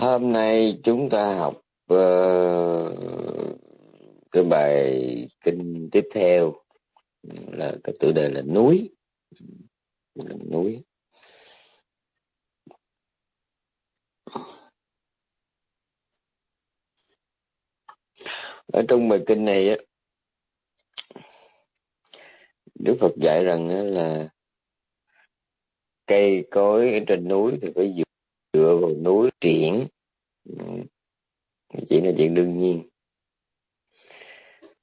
Hôm nay chúng ta học uh, cái bài kinh tiếp theo là cái tựa đề là núi. Là núi. Ở trong bài kinh này á Đức Phật dạy rằng là cây cối ở trên núi thì phải dựa, triển ừ. chỉ là chuyện đương nhiên.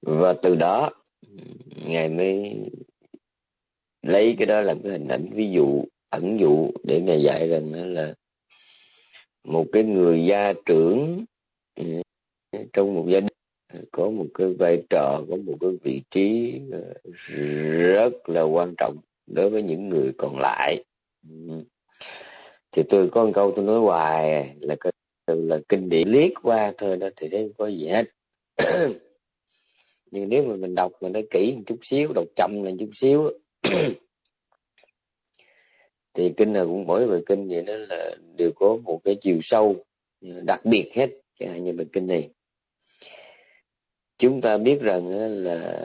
Và từ đó, ngài mới lấy cái đó làm cái hình ảnh, ví dụ, ẩn dụ để ngài dạy rằng là một cái người gia trưởng ừ, trong một gia đình, có một cái vai trò, có một cái vị trí ờ, rất là quan trọng đối với những người còn lại. Ừ thì tôi có một câu tôi nói hoài, là là kinh điển liếc qua thôi đó, thì thấy không có gì hết. Nhưng nếu mà mình đọc mình nó kỹ một chút xíu, đọc chậm là chút xíu thì kinh nào cũng mỗi bài kinh vậy đó là đều có một cái chiều sâu ừ, đặc biệt hết chẳng hạn như bài kinh này. Chúng ta biết rằng là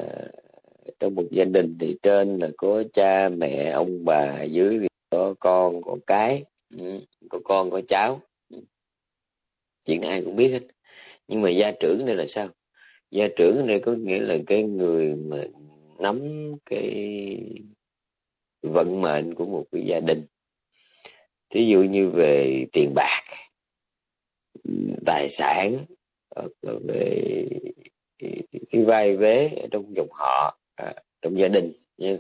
trong một gia đình thì trên là có cha mẹ, ông bà, dưới có con có cái. Ừ, có con có cháu. Ừ. Chuyện ai cũng biết hết. Nhưng mà gia trưởng đây là sao? Gia trưởng đây có nghĩa là cái người mà nắm cái vận mệnh của một cái gia đình. Thí dụ như về tiền bạc ừ, tài sản hoặc là về cái vai vế trong dòng họ à, trong gia đình nha.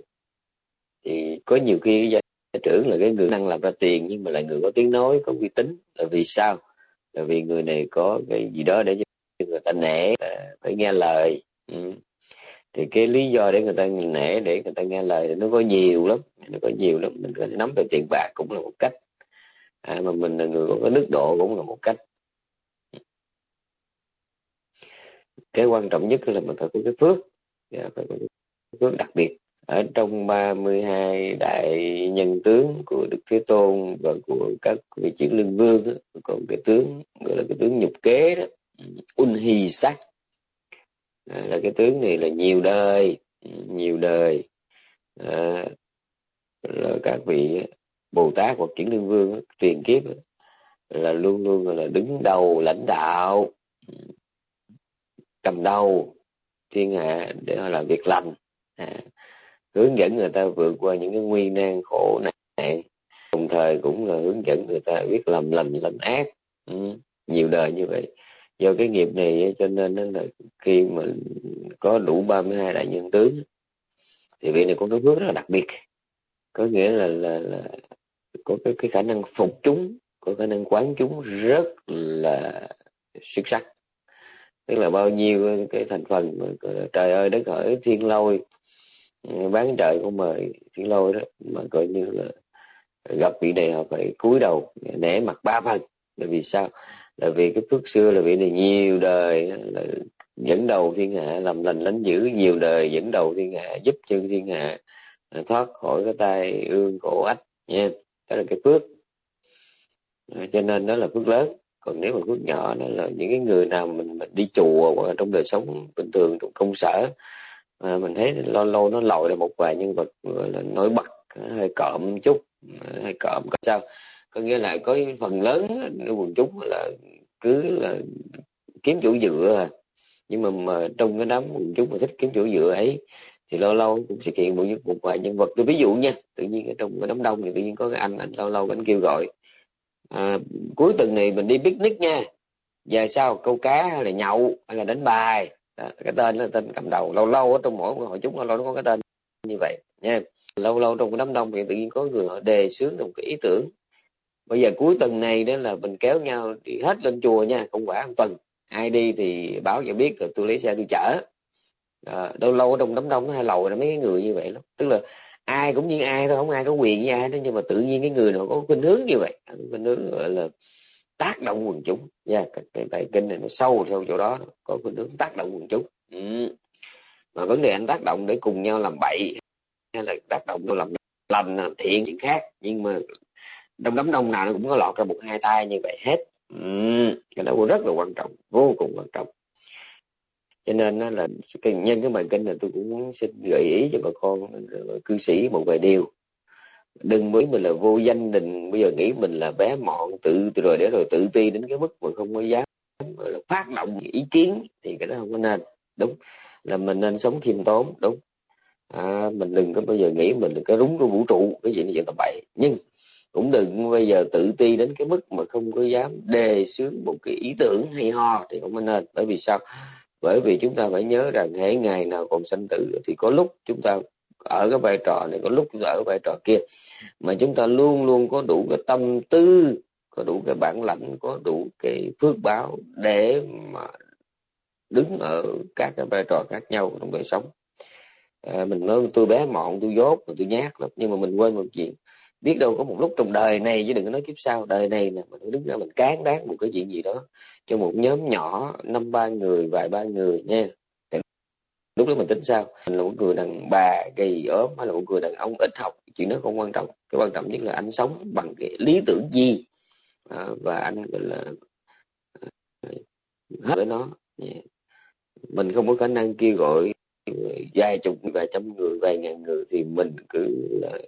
thì có nhiều khi gia trưởng là cái người năng làm ra tiền nhưng mà lại người có tiếng nói có uy tín. Là vì sao? Là vì người này có cái gì đó để cho người ta nể phải nghe lời. Ừ. thì cái lý do để người ta nể để người ta nghe lời thì nó có nhiều lắm. Nó có nhiều lắm. Mình có thể nắm về tiền bạc cũng là một cách. À, mà mình là người có đức độ cũng là một cách. Cái quan trọng nhất là mình phải có cái phước. Phải có cái phước đặc biệt ở trong 32 đại nhân tướng của Đức Thế Tôn và của các vị chiến lương vương đó, còn cái tướng gọi là cái tướng nhục kế đó un hì sắc. À, là cái tướng này là nhiều đời ừ, nhiều đời. À, là các vị Bồ Tát hoặc chiến lương vương truyền kiếp là luôn luôn là đứng đầu lãnh đạo ừ, cầm đầu thiên hạ để họ làm việc lành. À, hướng dẫn người ta vượt qua những cái nguy nan khổ nạn, đồng thời cũng là hướng dẫn người ta biết làm lành lành ác. Ừ, nhiều đời như vậy. Do cái nghiệp này cho nên là khi mà có đủ 32 đại nhân tướng thì vị này có cái phước rất là đặc biệt. Có nghĩa là là, là có cái, cái khả năng phục chúng có khả năng quán chúng rất là xuất sắc. Tức là bao nhiêu cái thành phần trời ơi đất hỡi thiên lôi bán trời không mời thiên lôi đó mà coi như là gặp vị này họ phải cúi đầu nể mặt ba phần. Là vì sao? Là vì cái phước xưa là vị này nhiều đời là dẫn đầu thiên hạ làm lành lánh dữ nhiều đời dẫn đầu thiên hạ giúp cho thiên hạ à, thoát khỏi cái tay ương cổ ách nha. Đó là cái phước. À, cho nên đó là phước lớn. Còn nếu mà phước nhỏ đó là những cái người nào mình, mình đi chùa hoặc là trong đời sống bình thường trong công sở à, mình thấy lâu lâu nó lòi ra một vài nhân vật gọi là nổi bật hơi cộm chút ờ, hơi cộm có sao? Có nghĩa là có phần lớn quần chúng là cứ là kiếm chỗ dựa à. nhưng mà, mà trong cái đám quần chúng mà thích kiếm chỗ dựa ấy thì lâu lâu cũng sẽ kiện một, một vài nhân vật. Tôi ví dụ nha tự nhiên ở trong cái đám đông thì tự nhiên có cái anh anh lâu lâu anh kêu gọi à, cuối tuần này mình đi picnic nha. Về sau câu cá hay là nhậu hay là đánh bài? Đó, cái tên là tên cầm đầu lâu lâu ở trong mỗi hội chúng lâu lâu nó có cái tên như vậy nha lâu lâu trong cái đám đông thì tự nhiên có người họ đề xướng một cái ý tưởng. Bây giờ cuối tuần này đó là mình kéo nhau đi hết lên chùa nha không quả một tuần. Ai đi thì báo cho biết rồi tôi lấy xe tôi chở. À, lâu lâu ở trong đám đông nó hay lầu là mấy cái người như vậy lắm. Tức là ai cũng như ai thôi không ai có quyền với ai đó nhưng mà tự nhiên cái người nào có khuynh hướng như vậy khuynh hướng gọi là tác động quần chúng. Nha yeah, cái, cái bài kinh này nó sâu sâu chỗ đó có cái hướng tác động quần chúng. Ừ. mà vấn đề anh tác động để cùng nhau làm bậy hay là tác động để làm lành làm thiện chuyện khác. Nhưng mà trong đám đông nào nó cũng có lọt ra một hai tay như vậy hết. Ừ. Cái đó cũng rất là quan trọng vô cùng quan trọng. Cho nên là cái nhân cái bài kinh này tôi cũng xin gợi ý cho bà con cư sĩ một vài điều đừng mới mình là vô danh đình bây giờ nghĩ mình là bé mọn tự rồi để rồi tự ti đến cái mức mà không có dám là phát động ý kiến thì cái đó không có nên. Đúng là mình nên sống khiêm tốn đúng. À, mình đừng có bao giờ nghĩ mình là cái rúng của vũ trụ cái gì như vậy tầm bậy nhưng cũng đừng bây giờ tự ti đến cái mức mà không có dám đề xướng một cái ý tưởng hay ho thì không nên. Bởi vì sao? Bởi vì chúng ta phải nhớ rằng hễ ngày nào còn sanh tử thì có lúc chúng ta ở cái vai trò này có lúc chúng ở vai trò kia. Mà chúng ta luôn luôn có đủ cái tâm tư có đủ cái bản lãnh có đủ cái phước báo để mà đứng ở các cái vai trò khác nhau trong đời sống. À, mình nói tôi bé mọn tôi dốt tôi nhát lắm nhưng mà mình quên một chuyện. Biết đâu có một lúc trong đời này chứ đừng có nói kiếp sau đời này nè mình đứng ra mình cán đáng một cái chuyện gì đó cho một nhóm nhỏ năm ba người vài ba người nha lúc đó mình tính sao? Mình là một người đàn bà gầy ốm hay là một người đàn ông ít học? Chuyện đó không quan trọng. Cái quan trọng nhất là anh sống bằng cái lý tưởng gì? À, và anh gọi là à, hết với nó. Yeah. mình không có khả năng kêu gọi vài chục vài trăm người vài ngàn người thì mình cứ là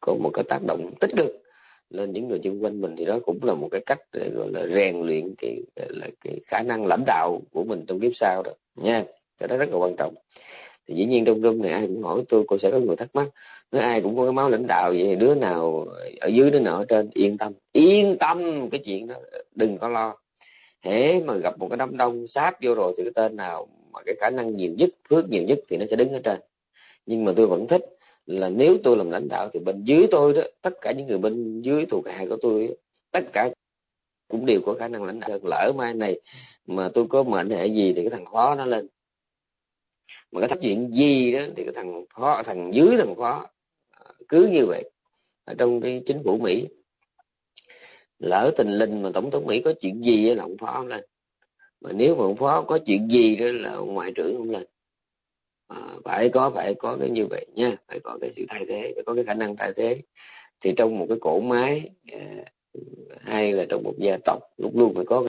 có một cái tác động tích cực lên những người xung quanh mình. Thì đó cũng là một cái cách để gọi là rèn luyện cái là cái khả năng lãnh đạo của mình trong kiếp sau đó. Nha cái đó rất là quan trọng. Thì dĩ nhiên trong room này ai cũng hỏi tôi, cô sẽ có người thắc mắc. Nói ai cũng có cái máu lãnh đạo vậy đứa nào ở dưới đứa nào ở trên, yên tâm. Yên tâm cái chuyện đó, đừng có lo. Hễ mà gặp một cái đám đông sáp vô rồi thì cái tên nào mà cái khả năng nhiều nhất, phước nhiều nhất thì nó sẽ đứng ở trên. Nhưng mà tôi vẫn thích là nếu tôi làm lãnh đạo thì bên dưới tôi đó, tất cả những người bên dưới thuộc hạ của tôi tất cả cũng đều có khả năng lãnh đạo. Lỡ mai này mà tôi có mệnh hệ gì thì cái thằng khó nó lên mà cái thằng chuyện gì đó thì cái thằng phó thằng dưới thằng phó à, cứ như vậy ở trong cái chính phủ mỹ. Lỡ tình linh mà tổng thống mỹ có chuyện gì là ông phó không lên. Mà nếu mà ông phó có chuyện gì đó là ông ngoại trưởng không lên. À, phải có phải có cái như vậy nha phải có cái sự thay thế phải có cái khả năng thay thế. Thì trong một cái cổ máy à, hay là trong một gia tộc lúc luôn phải có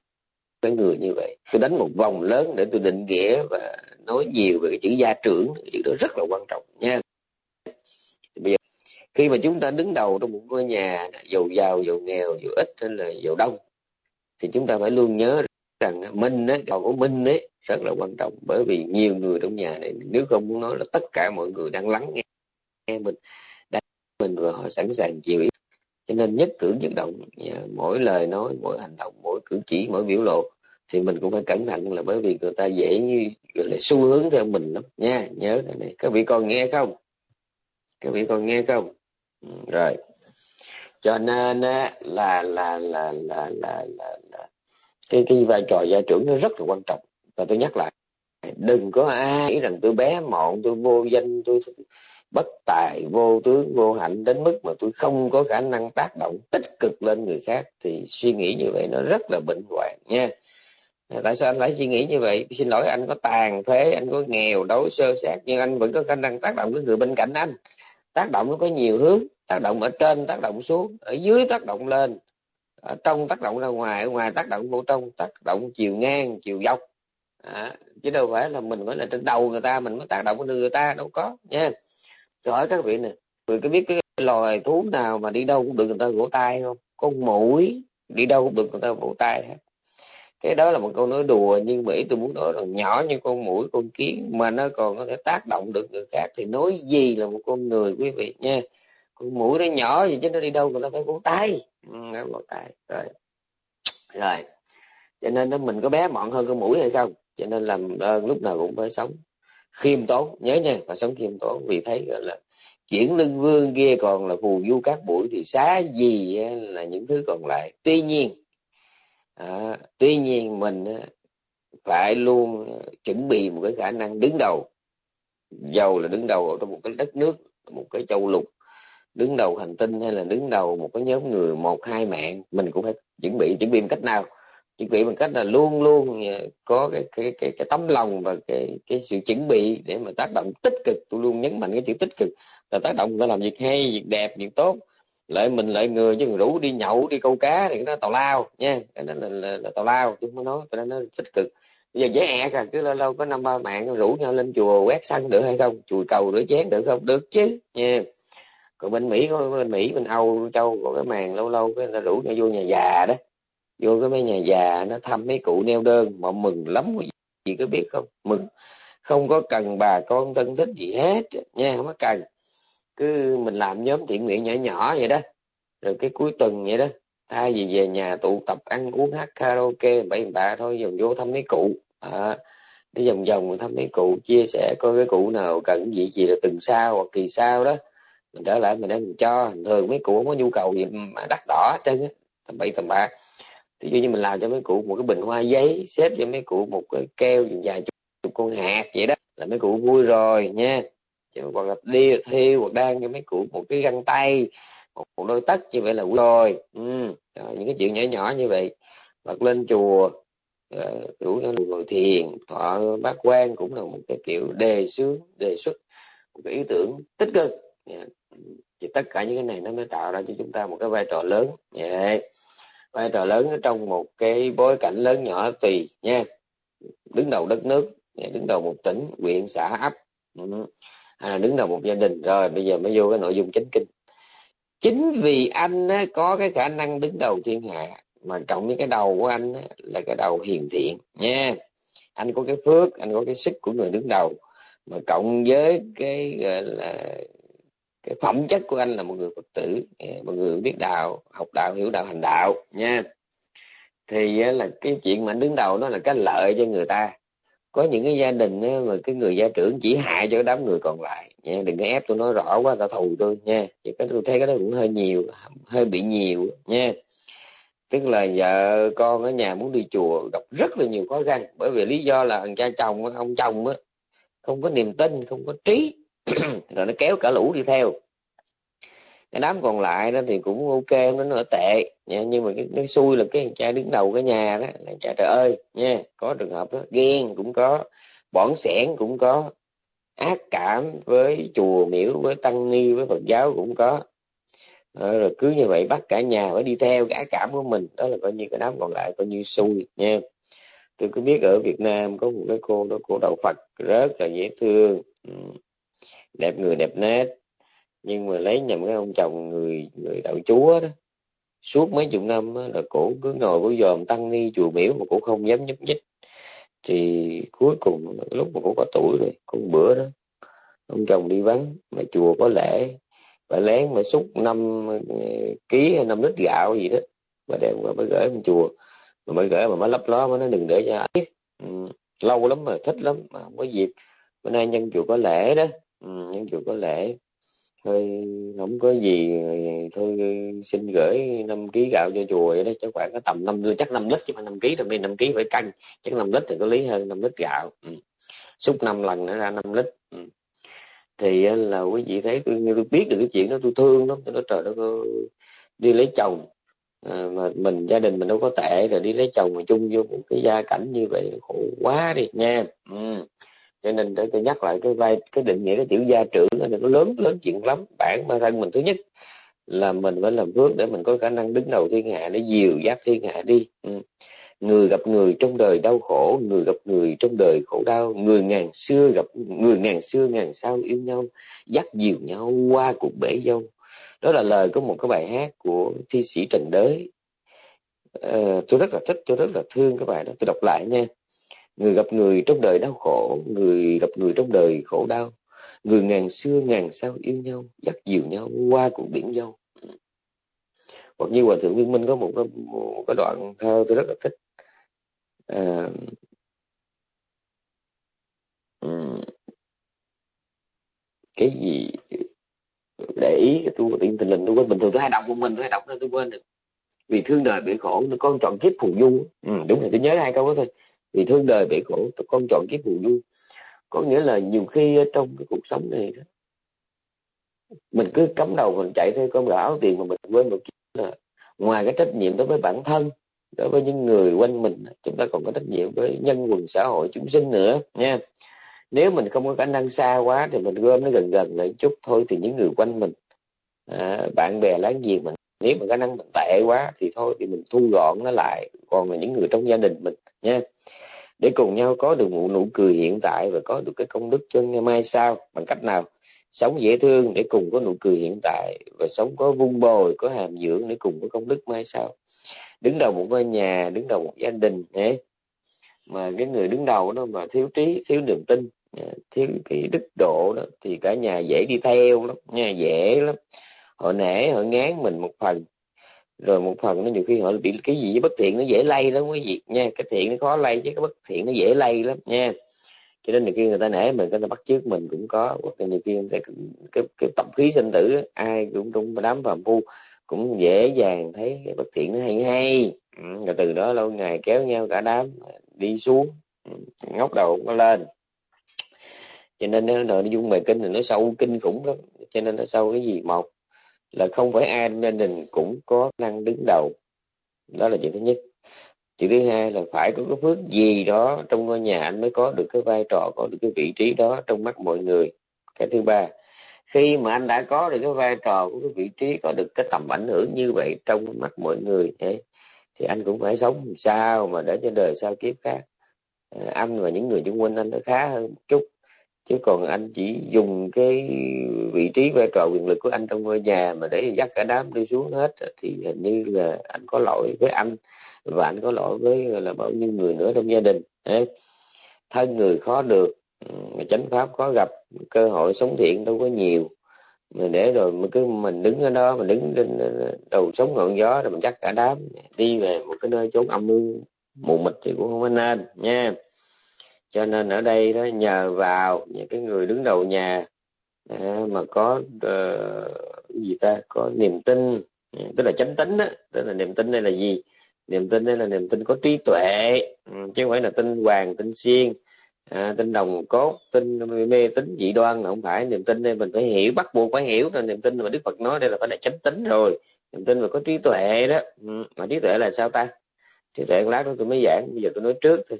cái người như vậy tôi đánh một vòng lớn để tôi định nghĩa và nói nhiều về cái chữ gia trưởng cái chữ đó rất là quan trọng nha. Bây giờ khi mà chúng ta đứng đầu trong một ngôi nhà giàu giàu giàu nghèo giàu ít hay là giàu đông thì chúng ta phải luôn nhớ rằng minh ấy, còn của minh ấy rất là quan trọng. Bởi vì nhiều người trong nhà này nếu không muốn nói là tất cả mọi người đang lắng nghe, nghe mình đang mình và họ sẵn sàng chịu ý cho nên nhất cử nhất động mỗi lời nói mỗi hành động mỗi cử chỉ mỗi biểu lộ thì mình cũng phải cẩn thận là bởi vì người ta dễ như gọi là xu hướng theo mình lắm. Nha nhớ cái này. Các vị còn nghe không? Các vị còn nghe không? Ừ, rồi. Cho nên là là là là là là, là cái cái vai trò gia trưởng nó rất là quan trọng. Và tôi nhắc lại đừng có ai nghĩ rằng tôi bé mọn tôi vô danh tôi bất tài vô tướng vô hạnh đến mức mà tôi không có khả năng tác động tích cực lên người khác thì suy nghĩ như vậy nó rất là bệnh hoạn nha. Tại sao anh lại suy nghĩ như vậy? Xin lỗi anh có tàn phế anh có nghèo đói sơ sát nhưng anh vẫn có khả năng tác động với người bên cạnh anh. Tác động nó có nhiều hướng tác động ở trên tác động xuống ở dưới tác động lên ở trong tác động ra ngoài ở ngoài tác động vô trong tác động chiều ngang chiều dọc. À, chứ đâu phải là mình mới là trên đầu người ta mình mới tác động lên người ta đâu có nha tôi hỏi các vị nè người có biết cái loài thú nào mà đi đâu cũng được người ta vỗ tay không? Con mũi đi đâu cũng được người ta vỗ tay hết. Cái đó là một câu nói đùa nhưng mỹ tôi muốn nói rằng nhỏ như con mũi con kiến mà nó còn có thể tác động được người khác thì nói gì là một con người quý vị nha. Con mũi nó nhỏ gì chứ nó đi đâu người ta phải vỗ tay. Ừ, nó vỗ tay rồi. Rồi. Cho nên nó mình có bé mọn hơn con mũi hay không? Cho nên làm ơn lúc nào cũng phải sống khiêm tốn nhớ nha phải sống khiêm tốn vì thấy gọi là chuyển lưng vương kia còn là phù du các buổi thì xá gì là những thứ còn lại. Tuy nhiên à, tuy nhiên mình phải luôn à, chuẩn bị một cái khả năng đứng đầu. Giàu là đứng đầu ở trong một cái đất nước một cái châu lục đứng đầu hành tinh hay là đứng đầu một cái nhóm người một hai mạng mình cũng phải chuẩn bị chuẩn bị một cách nào? Chuẩn bị bằng cách là luôn luôn ờ, có cái cái cái, cái tấm lòng và cái cái sự chuẩn bị để mà tác động tích cực. Tôi luôn nhấn mạnh cái chữ tích cực là tác động phải làm việc hay việc đẹp việc tốt. Lợi mình lợi người chứ rủ đi nhậu đi câu cá thì nó tào lao nha. Cái đó là, là, là tào lao chứ không nói tôi nó tích cực. Bây giờ dễ ẹt à cứ lâu lâu có năm ba mạng rủ nhau lên chùa quét sân được hay không? Chùa cầu rửa chén được không? Được chứ nha. Còn bên mỹ có bên mỹ bên âu châu có cái màn lâu lâu cái người ta rủ nhau vô nhà già đó vô cái mấy nhà già nó thăm mấy cụ neo đơn mà mừng lắm chị có biết không? Mừng. Không có cần bà con thân thích gì hết nha không có cần. Cứ mình làm nhóm thiện nguyện nhỏ nhỏ vậy đó. Rồi cái cuối tuần vậy đó thay vì về nhà tụ tập ăn uống hát karaoke bảy bà thôi dòng vô thăm mấy cụ. À, đi vòng vòng thăm mấy cụ chia sẻ coi cái cụ nào cần gì gì là từng sao hoặc kỳ sao đó. Mình trở lại mình đem mình cho thường mấy cụ không có nhu cầu gì mà đắt đỏ hết trơn á tầm bậy tầm bạ ví dụ như mình làm cho mấy cụ một cái bình hoa giấy xếp cho mấy cụ một cái keo dài chục, con hạt vậy đó là mấy cụ vui rồi nha hoặc là đi thiêu hoặc đang cho mấy cụ một cái găng tay một, một đôi tất như vậy là vui rồi ừ. rồi, những cái chuyện nhỏ nhỏ như vậy hoặc lên chùa ờ, rủ nhau ngồi thiền thọ bát quan cũng là một cái kiểu đề xướng đề xuất một cái ý tưởng tích cực yeah. thì tất cả những cái này nó mới tạo ra cho chúng ta một cái vai trò lớn yeah vai trò lớn ở trong một cái bối cảnh lớn nhỏ tùy nha đứng đầu đất nước đứng đầu một tỉnh huyện xã ấp. Ừ. À, đứng đầu một gia đình. Rồi bây giờ mới vô cái nội dung chính kinh. Chính vì anh á, có cái khả năng đứng đầu thiên hạ mà cộng với cái đầu của anh á, là cái đầu hiền thiện nha. Anh có cái phước anh có cái sức của người đứng đầu mà cộng với cái gọi là cái phẩm chất của anh là một người phật tử à, một người biết đạo, học đạo, hiểu đạo, hành đạo, nha. Thì à, là cái chuyện mà anh đứng đầu nó là cái lợi cho người ta. Có những cái gia đình mà cái người gia trưởng chỉ hại cho đám người còn lại, nha. Đừng có ép tôi nói rõ quá, tao thù tôi, nha. Chỉ cái tôi thấy cái đó cũng hơi nhiều, hơi bị nhiều, nha. Tức là vợ con ở nhà muốn đi chùa, gặp rất là nhiều khó khăn. Bởi vì lý do là thằng cha chồng, ông chồng á, không có niềm tin, không có trí. rồi nó kéo cả lũ đi theo. Cái đám còn lại đó thì cũng ok nó nó tệ. Nha nhưng mà cái, cái xui là cái cha đứng đầu cái nhà đó là cha trời ơi nha có trường hợp đó ghen cũng có bỏng sẻn cũng có ác cảm với chùa miễu với tăng ni với phật giáo cũng có. Ờ, rồi cứ như vậy bắt cả nhà phải đi theo cái ác cảm của mình. Đó là coi như cái đám còn lại coi như xui nha. Tôi cứ biết ở Việt Nam có một cái cô đó cô đạo Phật rất là dễ thương. Ừ đẹp người đẹp nét nhưng mà lấy nhầm cái ông chồng người người đạo chúa đó. Suốt mấy chục năm đó, là cổ cứ ngồi cổ dòm tăng ni chùa miếu mà cổ không dám nhúc nhích. Thì cuối cùng lúc mà cổ có tuổi rồi con bữa đó ông chồng đi vắng mà chùa có lễ. Bà lén mà xúc năm ờ, ký hay năm lít gạo gì đó mà đem qua mới gửi ông chùa. Mà mới gửi mà mới lấp ló mà nó đừng để cho ấy ừ, lâu lắm mà thích lắm mà không có dịp. Bữa nay nhân chùa có lễ đó. Ừ, những nhân chùa có lễ thôi không có gì thôi xin gửi năm ký gạo cho chùa vậy đó chắc khoảng có tầm năm chắc năm lít chứ phải năm ký đâu nên năm ký phải canh chắc năm lít thì có lý hơn năm lít gạo ừ. xúc năm lần nữa ra năm lít ừ. thì là quý vị thấy tôi, tôi biết được cái chuyện đó tôi thương lắm tôi nói trời đất ơi đi lấy chồng à, mà mình gia đình mình đâu có tệ rồi đi lấy chồng mà chung vô một cái gia cảnh như vậy khổ quá đi nha ừ cho nên để tôi nhắc lại cái vai cái định nghĩa cái chữ gia trưởng nó lớn lớn chuyện lắm. Bản bản thân mình thứ nhất là mình phải làm phước để mình có khả năng đứng đầu thiên hạ để dìu dắt thiên hạ đi. Ừ. người gặp người trong đời đau khổ người gặp người trong đời khổ đau. Người ngàn xưa gặp người ngàn xưa ngàn sau yêu nhau dắt dìu nhau qua cuộc bể dâu. Đó là lời của một cái bài hát của thi sĩ trần đới. À, tôi rất là thích tôi rất là thương cái bài đó. Tôi đọc lại nha người gặp người trong đời đau khổ người gặp người trong đời khổ đau. Người ngàn xưa ngàn sao yêu nhau dắt dìu nhau qua cuộc biển dâu hoặc như hòa thượng viên minh có một cái, một cái đoạn thơ tôi rất là thích. À, cái gì? Để ý cái tôi tiên tình linh tôi quên bình thường tôi hay đọc một mình tôi hay đọc nên tôi quên được. Vì thương đời bị khổ nó con chọn kiếp phù du. Ừ, đúng rồi tôi nhớ hai câu đó thôi vì thương đời bể khổ con chọn kiếp phù du có nghĩa là nhiều khi trong cái cuộc sống này đó mình cứ cắm đầu mình chạy theo con áo tiền mà mình quên một là ngoài cái trách nhiệm đối với bản thân đối với những người quanh mình chúng ta còn có trách nhiệm với nhân quần xã hội chúng sinh nữa nha. Nếu mình không có khả năng xa quá thì mình gom nó gần gần lại chút thôi thì những người quanh mình à, bạn bè láng giềng mình nếu mà khả năng mình tệ quá thì thôi thì mình thu gọn nó lại. Còn là những người trong gia đình mình nha. Để cùng nhau có được một nụ cười hiện tại và có được cái công đức cho ngày mai sau, bằng cách nào? Sống dễ thương để cùng có nụ cười hiện tại và sống có vun bồi, có hàm dưỡng để cùng có công đức mai sau. Đứng đầu một ngôi nhà, đứng đầu một gia đình nhé mà cái người đứng đầu đó mà thiếu trí, thiếu niềm tin thiếu cái đức độ đó, thì cả nhà dễ đi theo lắm nha dễ lắm. Họ nể, họ ngán mình một phần rồi một phần nó nhiều khi họ bị cái gì bất thiện nó dễ lây lắm quý vị nha. Cái thiện nó khó lây chứ cái bất thiện nó dễ lây lắm nha. Cho nên nhiều khi người ta nể mình người ta bắt chước mình cũng có. Hoặc là nhiều khi người ta, cái, cái tập khí sinh tử ai cũng trong đám phàm phu cũng dễ dàng thấy cái bất thiện nó hay hay. Ừ, rồi từ đó lâu ngày kéo nhau cả đám đi xuống. Ừ, ngóc đầu nó lên. Cho nên nó nội dung bài kinh thì nó sâu kinh khủng lắm. Cho nên nó sâu cái gì? Một là không phải ai trong gia đình cũng có năng đứng đầu. Đó là chuyện thứ nhất. Chuyện thứ hai là phải có cái phước gì đó trong ngôi nhà anh mới có được cái vai trò có được cái vị trí đó trong mắt mọi người. Cái thứ ba khi mà anh đã có được cái vai trò của cái vị trí có được cái tầm ảnh hưởng như vậy trong mắt mọi người ấy, thì anh cũng phải sống sao mà để cho đời sau kiếp khác. À, anh và những người xung quanh anh nó khá hơn một chút chứ còn anh chỉ dùng cái vị trí vai trò quyền lực của anh trong ngôi nhà mà để dắt cả đám đi xuống hết, thì hình như là anh có lỗi với anh và anh có lỗi với là, bao nhiêu người nữa trong gia đình. Đấy. Thân người khó được, mà chánh pháp khó gặp, cơ hội sống thiện đâu có nhiều. Mà để rồi mà cứ mình đứng ở đó mình đứng trên ờ, đầu sống ngọn gió rồi mình dắt cả đám đi về một cái nơi chốn âm mưu mù mịt thì cũng không có nên nha cho nên ở đây đó nhờ vào những cái người đứng đầu nhà à, mà có uh, gì ta? Có niềm tin à, tức là chánh tính đó tức là niềm tin đây là gì? Niềm tin đây là niềm tin có trí tuệ ừ, chứ không phải là tin hoàng tin xiên à, tin đồng cốt tin mê tính dị đoan là không phải. Niềm tin đây mình phải hiểu bắt buộc phải hiểu là niềm tin mà đức phật nói đây là phải là chánh tính rồi. Niềm tin mà có trí tuệ đó ừ, mà trí tuệ là sao ta? Trí tuệ lát đó tôi mới giảng bây giờ tôi nói trước thôi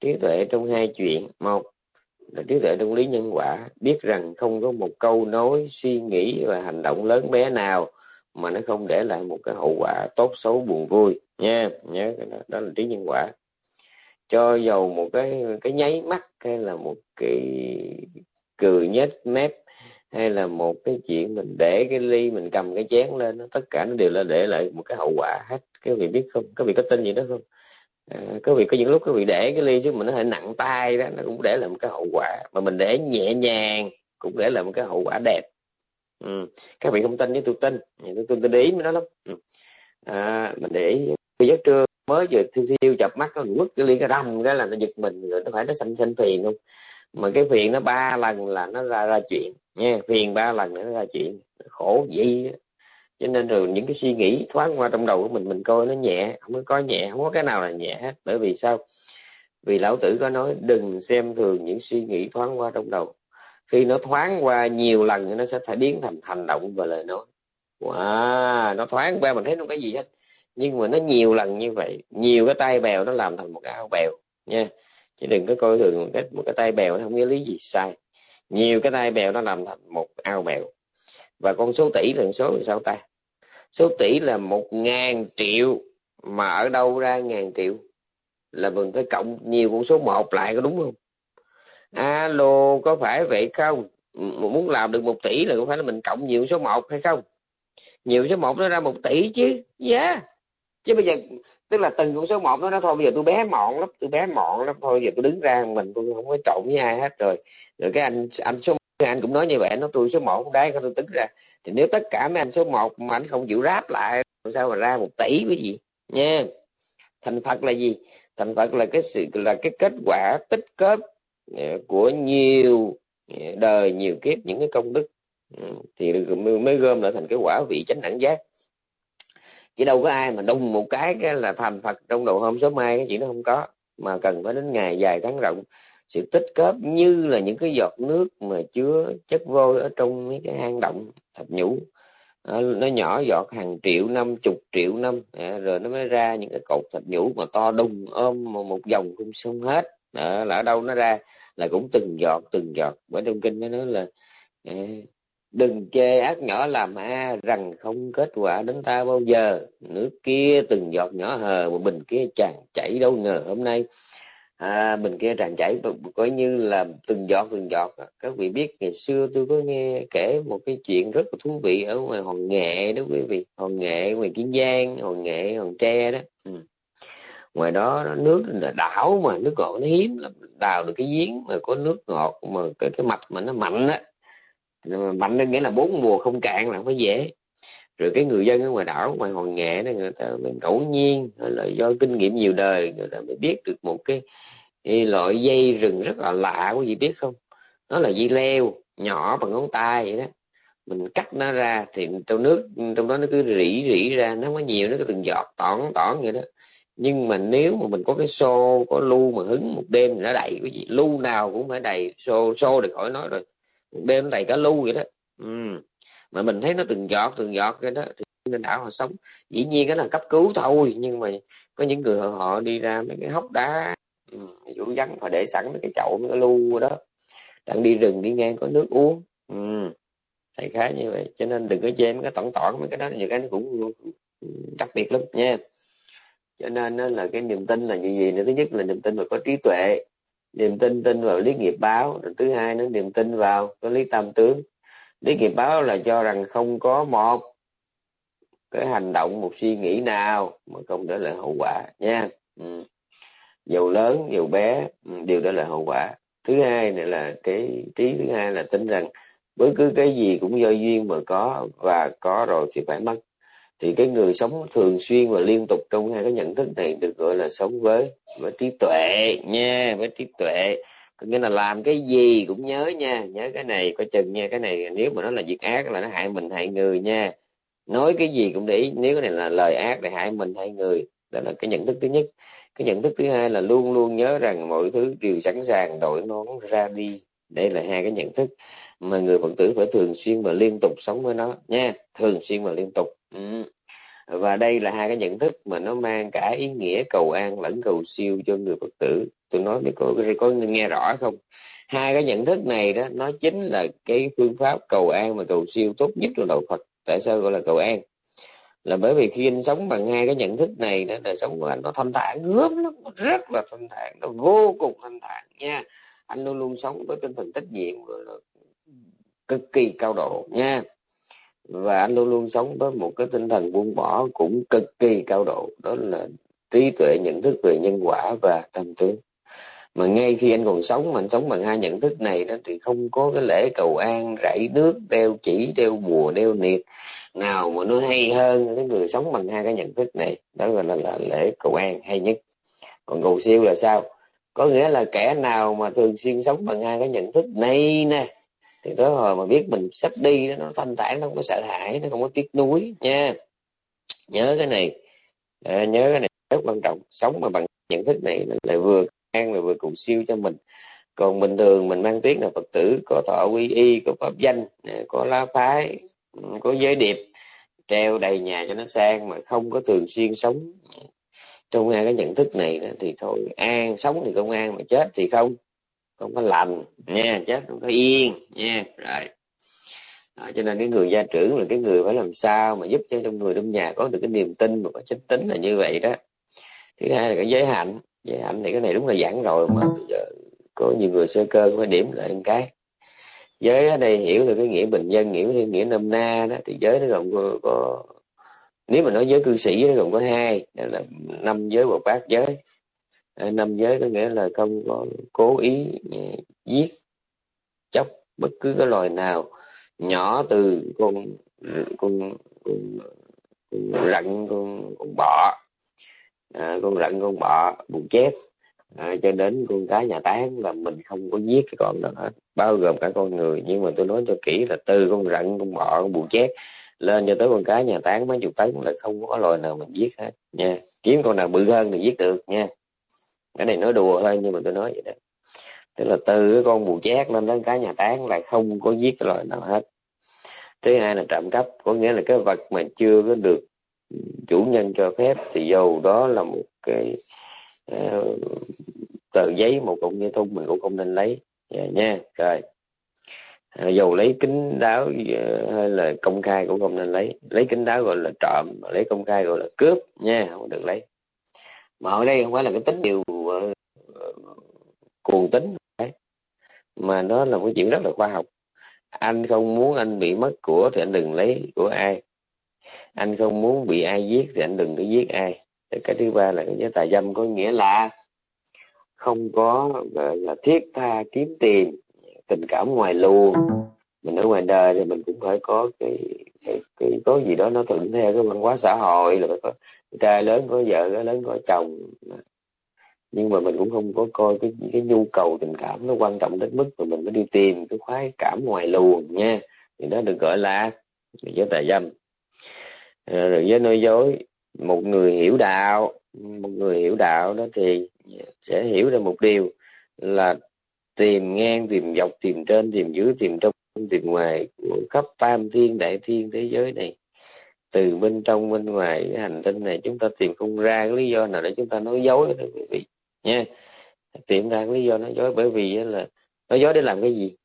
trí tuệ trong hai chuyện. Một là trí tuệ trong lý nhân quả. Biết rằng không có một câu nói suy nghĩ và hành động lớn bé nào mà nó không để lại một cái hậu quả tốt xấu buồn vui. Nha nhớ đó, đó là trí nhân quả. Cho dầu một cái cái nháy mắt hay là một cái cười nhếch mép hay là một cái chuyện mình để cái ly mình cầm cái chén lên tất cả nó đều là để lại một cái hậu quả hết. Cái vị biết không? Cái vị có tin gì đó không? À, có vị có những lúc có vị để cái ly chứ mình nó hơi nặng tay đó nó cũng để lại một cái hậu quả. Mà mình để nhẹ nhàng cũng để lại một cái hậu quả đẹp. Ừ. các vị không tin với tôi tin. Tôi tin tôi để ý nó lắm. Ừ. à, mình để ý. Giấc trưa mới vừa thiêu thiêu chập mắt nó mất cái ly cái rầm cái là nó giật mình rồi nó phải nó sanh sanh phiền không? Mà cái phiền nó ba lần là nó ra ra chuyện nha phiền ba lần nó ra chuyện. Khổ gì cho nên rồi những cái suy nghĩ thoáng qua trong đầu của mình mình coi nó nhẹ không có có nhẹ không có cái nào là nhẹ hết. Bởi vì sao? Vì lão tử có nói đừng xem thường những suy nghĩ thoáng qua trong đầu. Khi nó thoáng qua nhiều lần thì nó sẽ phải biến thành hành động và lời nói. Wow, nó thoáng qua mình thấy nó cái gì hết. Nhưng mà nó nhiều lần như vậy nhiều cái tay bèo nó làm thành một cái ao bèo nha. Chứ đừng có coi thường một cái một cái tay bèo nó không có lý gì sai. Nhiều cái tay bèo nó làm thành một ao bèo. Và con số tỷ là số là sao ta? Số tỷ là một ngàn triệu, mà ở đâu ra ngàn triệu? Là mình phải cộng nhiều con số một lại có đúng không? Alo, có phải vậy không? Muốn làm được một tỷ là có phải là mình cộng nhiều số một hay không? Nhiều số một nó ra một tỷ chứ. Giá yeah. chứ bây giờ, tức là từng con số một nó nói thôi. Bây giờ tôi bé mọn lắm, tôi bé mọn lắm. Thôi, giờ tôi đứng ra mình tôi không có trộn với ai hết rồi. Rồi cái anh anh số anh cũng nói như vậy nó tôi số một đấy tôi tính ra. Thì nếu tất cả mấy anh số một mà anh không chịu ráp lại, làm sao mà ra một tỷ cái gì? Nha. Thành phật là gì? Thành phật là cái sự, là cái kết quả tích kết ờ, của nhiều ờ, đời, nhiều kiếp, những cái công đức. Ừ, thì mới gom lại thành cái quả vị chánh đẳng giác. Chứ đâu có ai mà đùng một cái cái là thành phật trong đầu hôm số mai, cái chuyện nó không có. Mà cần phải đến ngày dài tháng rộng sự tích góp như là những cái giọt nước mà chứa chất vôi ở trong mấy cái hang động thạch nhũ. À, nó nhỏ giọt hàng triệu năm chục triệu năm. À, rồi nó mới ra những cái cột thạch nhũ mà to đùng ôm một, dòng không xong hết. À, là ở đâu nó ra là cũng từng giọt từng giọt. Bởi trong kinh nó nói là à, đừng chê ác nhỏ làm a rằng không kết quả đến ta bao giờ. Nước kia từng giọt nhỏ hờ một bình kia tràn chảy đâu ngờ hôm nay à, bình kia tràn chảy coi như là từng giọt từng giọt các vị biết ngày xưa tôi có nghe kể một cái chuyện rất là thú vị ở ngoài hòn nghệ đó quý vị. Hòn nghệ ngoài kiên giang hòn nghệ hòn tre đó. Ừ. ngoài đó nước là đảo mà nước ngọt nó hiếm lắm. Đào được cái giếng mà có nước ngọt mà cái cái mạch mà nó mạnh á. Mạnh nên nghĩa là bốn mùa không cạn là không có dễ. Rồi cái người dân ở ngoài đảo ngoài hòn nghệ đó người ta mới ngẫu nhiên là do kinh nghiệm nhiều đời người ta mới biết được một cái, cái loại dây rừng rất là lạ quý vị biết không? Nó là dây leo nhỏ bằng ngón tay vậy đó. Mình cắt nó ra thì trong nước trong đó nó cứ rỉ rỉ ra nó không có nhiều nó cứ từng giọt tỏn tỏn vậy đó. Nhưng mà nếu mà mình có cái xô có lu mà hứng một đêm thì nó đầy cái gì lu nào cũng phải đầy xô xô thì khỏi nói rồi. Một đêm nó đầy cả lu vậy đó. Ừ. mà mình thấy nó từng giọt từng giọt cái đó thì nên đảo họ sống. Dĩ nhiên cái là cấp cứu thôi nhưng mà có những người họ, họ đi ra mấy cái hốc đá ừ, vũ vắng họ để sẵn cái chậu mới cái lu đó. Đang đi rừng đi ngang có nước uống. Ừ. thầy khá như vậy. Cho nên đừng có chê mấy cái tỏn tỏn mấy cái đó nhiều cái nó cũng đặc biệt lắm nha. Cho nên là cái niềm tin là gì gì nữa? Thứ nhất là niềm tin vào có trí tuệ. Niềm tin tin vào lý nghiệp báo. Rồi thứ hai nữa niềm tin vào có lý tam tướng. Lý nghiệp báo là cho rằng không có một cái hành động một suy nghĩ nào mà không để lại hậu quả nha. Ừ dầu lớn dầu bé ừ, đều đó là hậu quả. Thứ hai này là cái trí, thứ hai là tin rằng bất cứ cái gì cũng do duyên mà có và có rồi thì phải mất. Thì cái người sống thường xuyên và liên tục trong hai cái nhận thức này được gọi là sống với với trí tuệ nha, với trí tuệ. Có nghĩa là làm cái gì cũng nhớ nha, nhớ cái này có chừng nha, cái này nếu mà nó là việc ác là nó hại mình, hại người nha. Nói cái gì cũng để ý, nếu cái này là lời ác để hại mình, hại người, đó là cái nhận thức thứ nhất cái nhận thức thứ hai là luôn luôn nhớ rằng mọi thứ đều sẵn sàng đổi nón ra đi. Đây là hai cái nhận thức mà người phật tử phải thường xuyên và liên tục sống với nó nha. Thường xuyên và liên tục. Ừ. và đây là hai cái nhận thức mà nó mang cả ý nghĩa cầu an lẫn cầu siêu cho người phật tử. Tôi nói với cô có nghe rõ không? Hai cái nhận thức này đó, nó chính là cái phương pháp cầu an và cầu siêu tốt nhất của đạo phật. Tại sao gọi là cầu an? Là bởi vì khi anh sống bằng hai cái nhận thức này đó, đời sống của anh nó thanh thản, gớm lắm rất là thanh thản, nó vô cùng thanh thản nha. Anh luôn luôn sống với tinh thần trách nhiệm là cực kỳ cao độ nha. Và anh luôn luôn sống với một cái tinh thần buông bỏ cũng cực kỳ cao độ, đó là trí tuệ, nhận thức về nhân quả và tâm tướng mà ngay khi anh còn sống, mà anh sống bằng hai nhận thức này đó, thì không có cái lễ cầu an rảy nước, đeo chỉ, đeo bùa đeo niệt nào mà nó hay hơn cái người sống bằng hai cái nhận thức này đó gọi là, là lễ cầu an hay nhất. Còn cầu siêu là sao? Có nghĩa là kẻ nào mà thường xuyên sống bằng hai cái nhận thức này nè thì tới hồi mà biết mình sắp đi đó, nó thanh thản nó không có sợ hãi nó không có tiếc nuối nha. Nhớ cái này. À, nhớ cái này rất quan trọng. Sống mà bằng nhận thức này lại vừa an và vừa cầu siêu cho mình. Còn bình thường mình mang tiếng là phật tử có thọ quy y có pháp danh có lá phái có giới điệp treo đầy nhà cho nó sang mà không có thường xuyên sống. Trong hai cái nhận thức này thì thôi an sống thì không an mà chết thì không. Không có lành nha chết không có yên nha rồi. À, cho nên cái người gia trưởng là cái người phải làm sao mà giúp cho trong người trong nhà có được cái niềm tin và có chánh tính là như vậy đó. Thứ hai là cái giới hạnh. Giới hạnh thì cái này đúng là giảng rồi mà bây giờ có nhiều người sơ cơ phải điểm lại một cái giới ở đây hiểu là cái nghĩa bình dân nghĩa theo nghĩa nôm na đó thì giới nó gồm có, có nếu mà nói giới cư sĩ nó gồm có hai đó là năm giới và bát giới. Năm giới có nghĩa là không có cố ý ừ, giết chóc bất cứ cái loài nào nhỏ từ con con con, con rận con con bọ. À, con rận con bọ bụng chết à, cho đến con cá nhà tán là mình không có giết cái con đó hết. Bao gồm cả con người. Nhưng mà tôi nói cho kỹ là từ con rận con bọ con bù chết lên cho tới con cá nhà tán mấy chục tấn là không có loài nào mình giết hết. Nha. Kiếm con nào bự hơn thì giết được nha. Cái này nói đùa thôi nhưng mà tôi nói vậy đó. Tức là từ cái con bù chét lên đến cái nhà tán là không có giết cái loài nào hết. Thứ hai là trộm cắp có nghĩa là cái vật mà chưa có được ừ, chủ nhân cho phép thì dầu đó là một cái uh, tờ giấy một cục như thun mình cũng không nên lấy. Yeah, nha rồi. Ờ, à, dầu lấy kính đáo ờ, hay là công khai cũng không nên lấy. Lấy kính đáo gọi là trộm lấy công khai gọi là cướp nha không được lấy. Mà ở đây không phải là cái tính điều uh, cuồng tính đấy. Mà nó là một chuyện rất là khoa học. Anh không muốn anh bị mất của thì anh đừng lấy của ai. Anh không muốn bị ai giết thì anh đừng có giết ai cái thứ ba là cái giới tà dâm có nghĩa là không có gọi là thiết tha kiếm tiền tình cảm ngoài luồng. Mình ở ngoài đời thì mình cũng phải có cái, cái, cái có gì đó nó thuận theo cái văn hóa xã hội là phải có trai lớn có vợ cái lớn có chồng. Nhưng mà mình cũng không có coi cái cái nhu cầu tình cảm nó quan trọng đến mức mà mình mới đi tìm cái khoái cảm ngoài luồng nha. Thì đó được gọi là giới tà dâm ờ, rồi giới nói dối một người hiểu đạo, một người hiểu đạo đó thì sẽ hiểu ra một điều là tìm ngang, tìm dọc, tìm trên, tìm dưới, tìm trong, tìm ngoài của khắp tam thiên, đại thiên thế giới này. Từ bên trong, bên ngoài cái hành tinh này chúng ta tìm không ra cái lý do nào để chúng ta nói dối đó quý vị, nha. Tìm ra cái lý do nói dối bởi vì là nói dối để làm cái gì?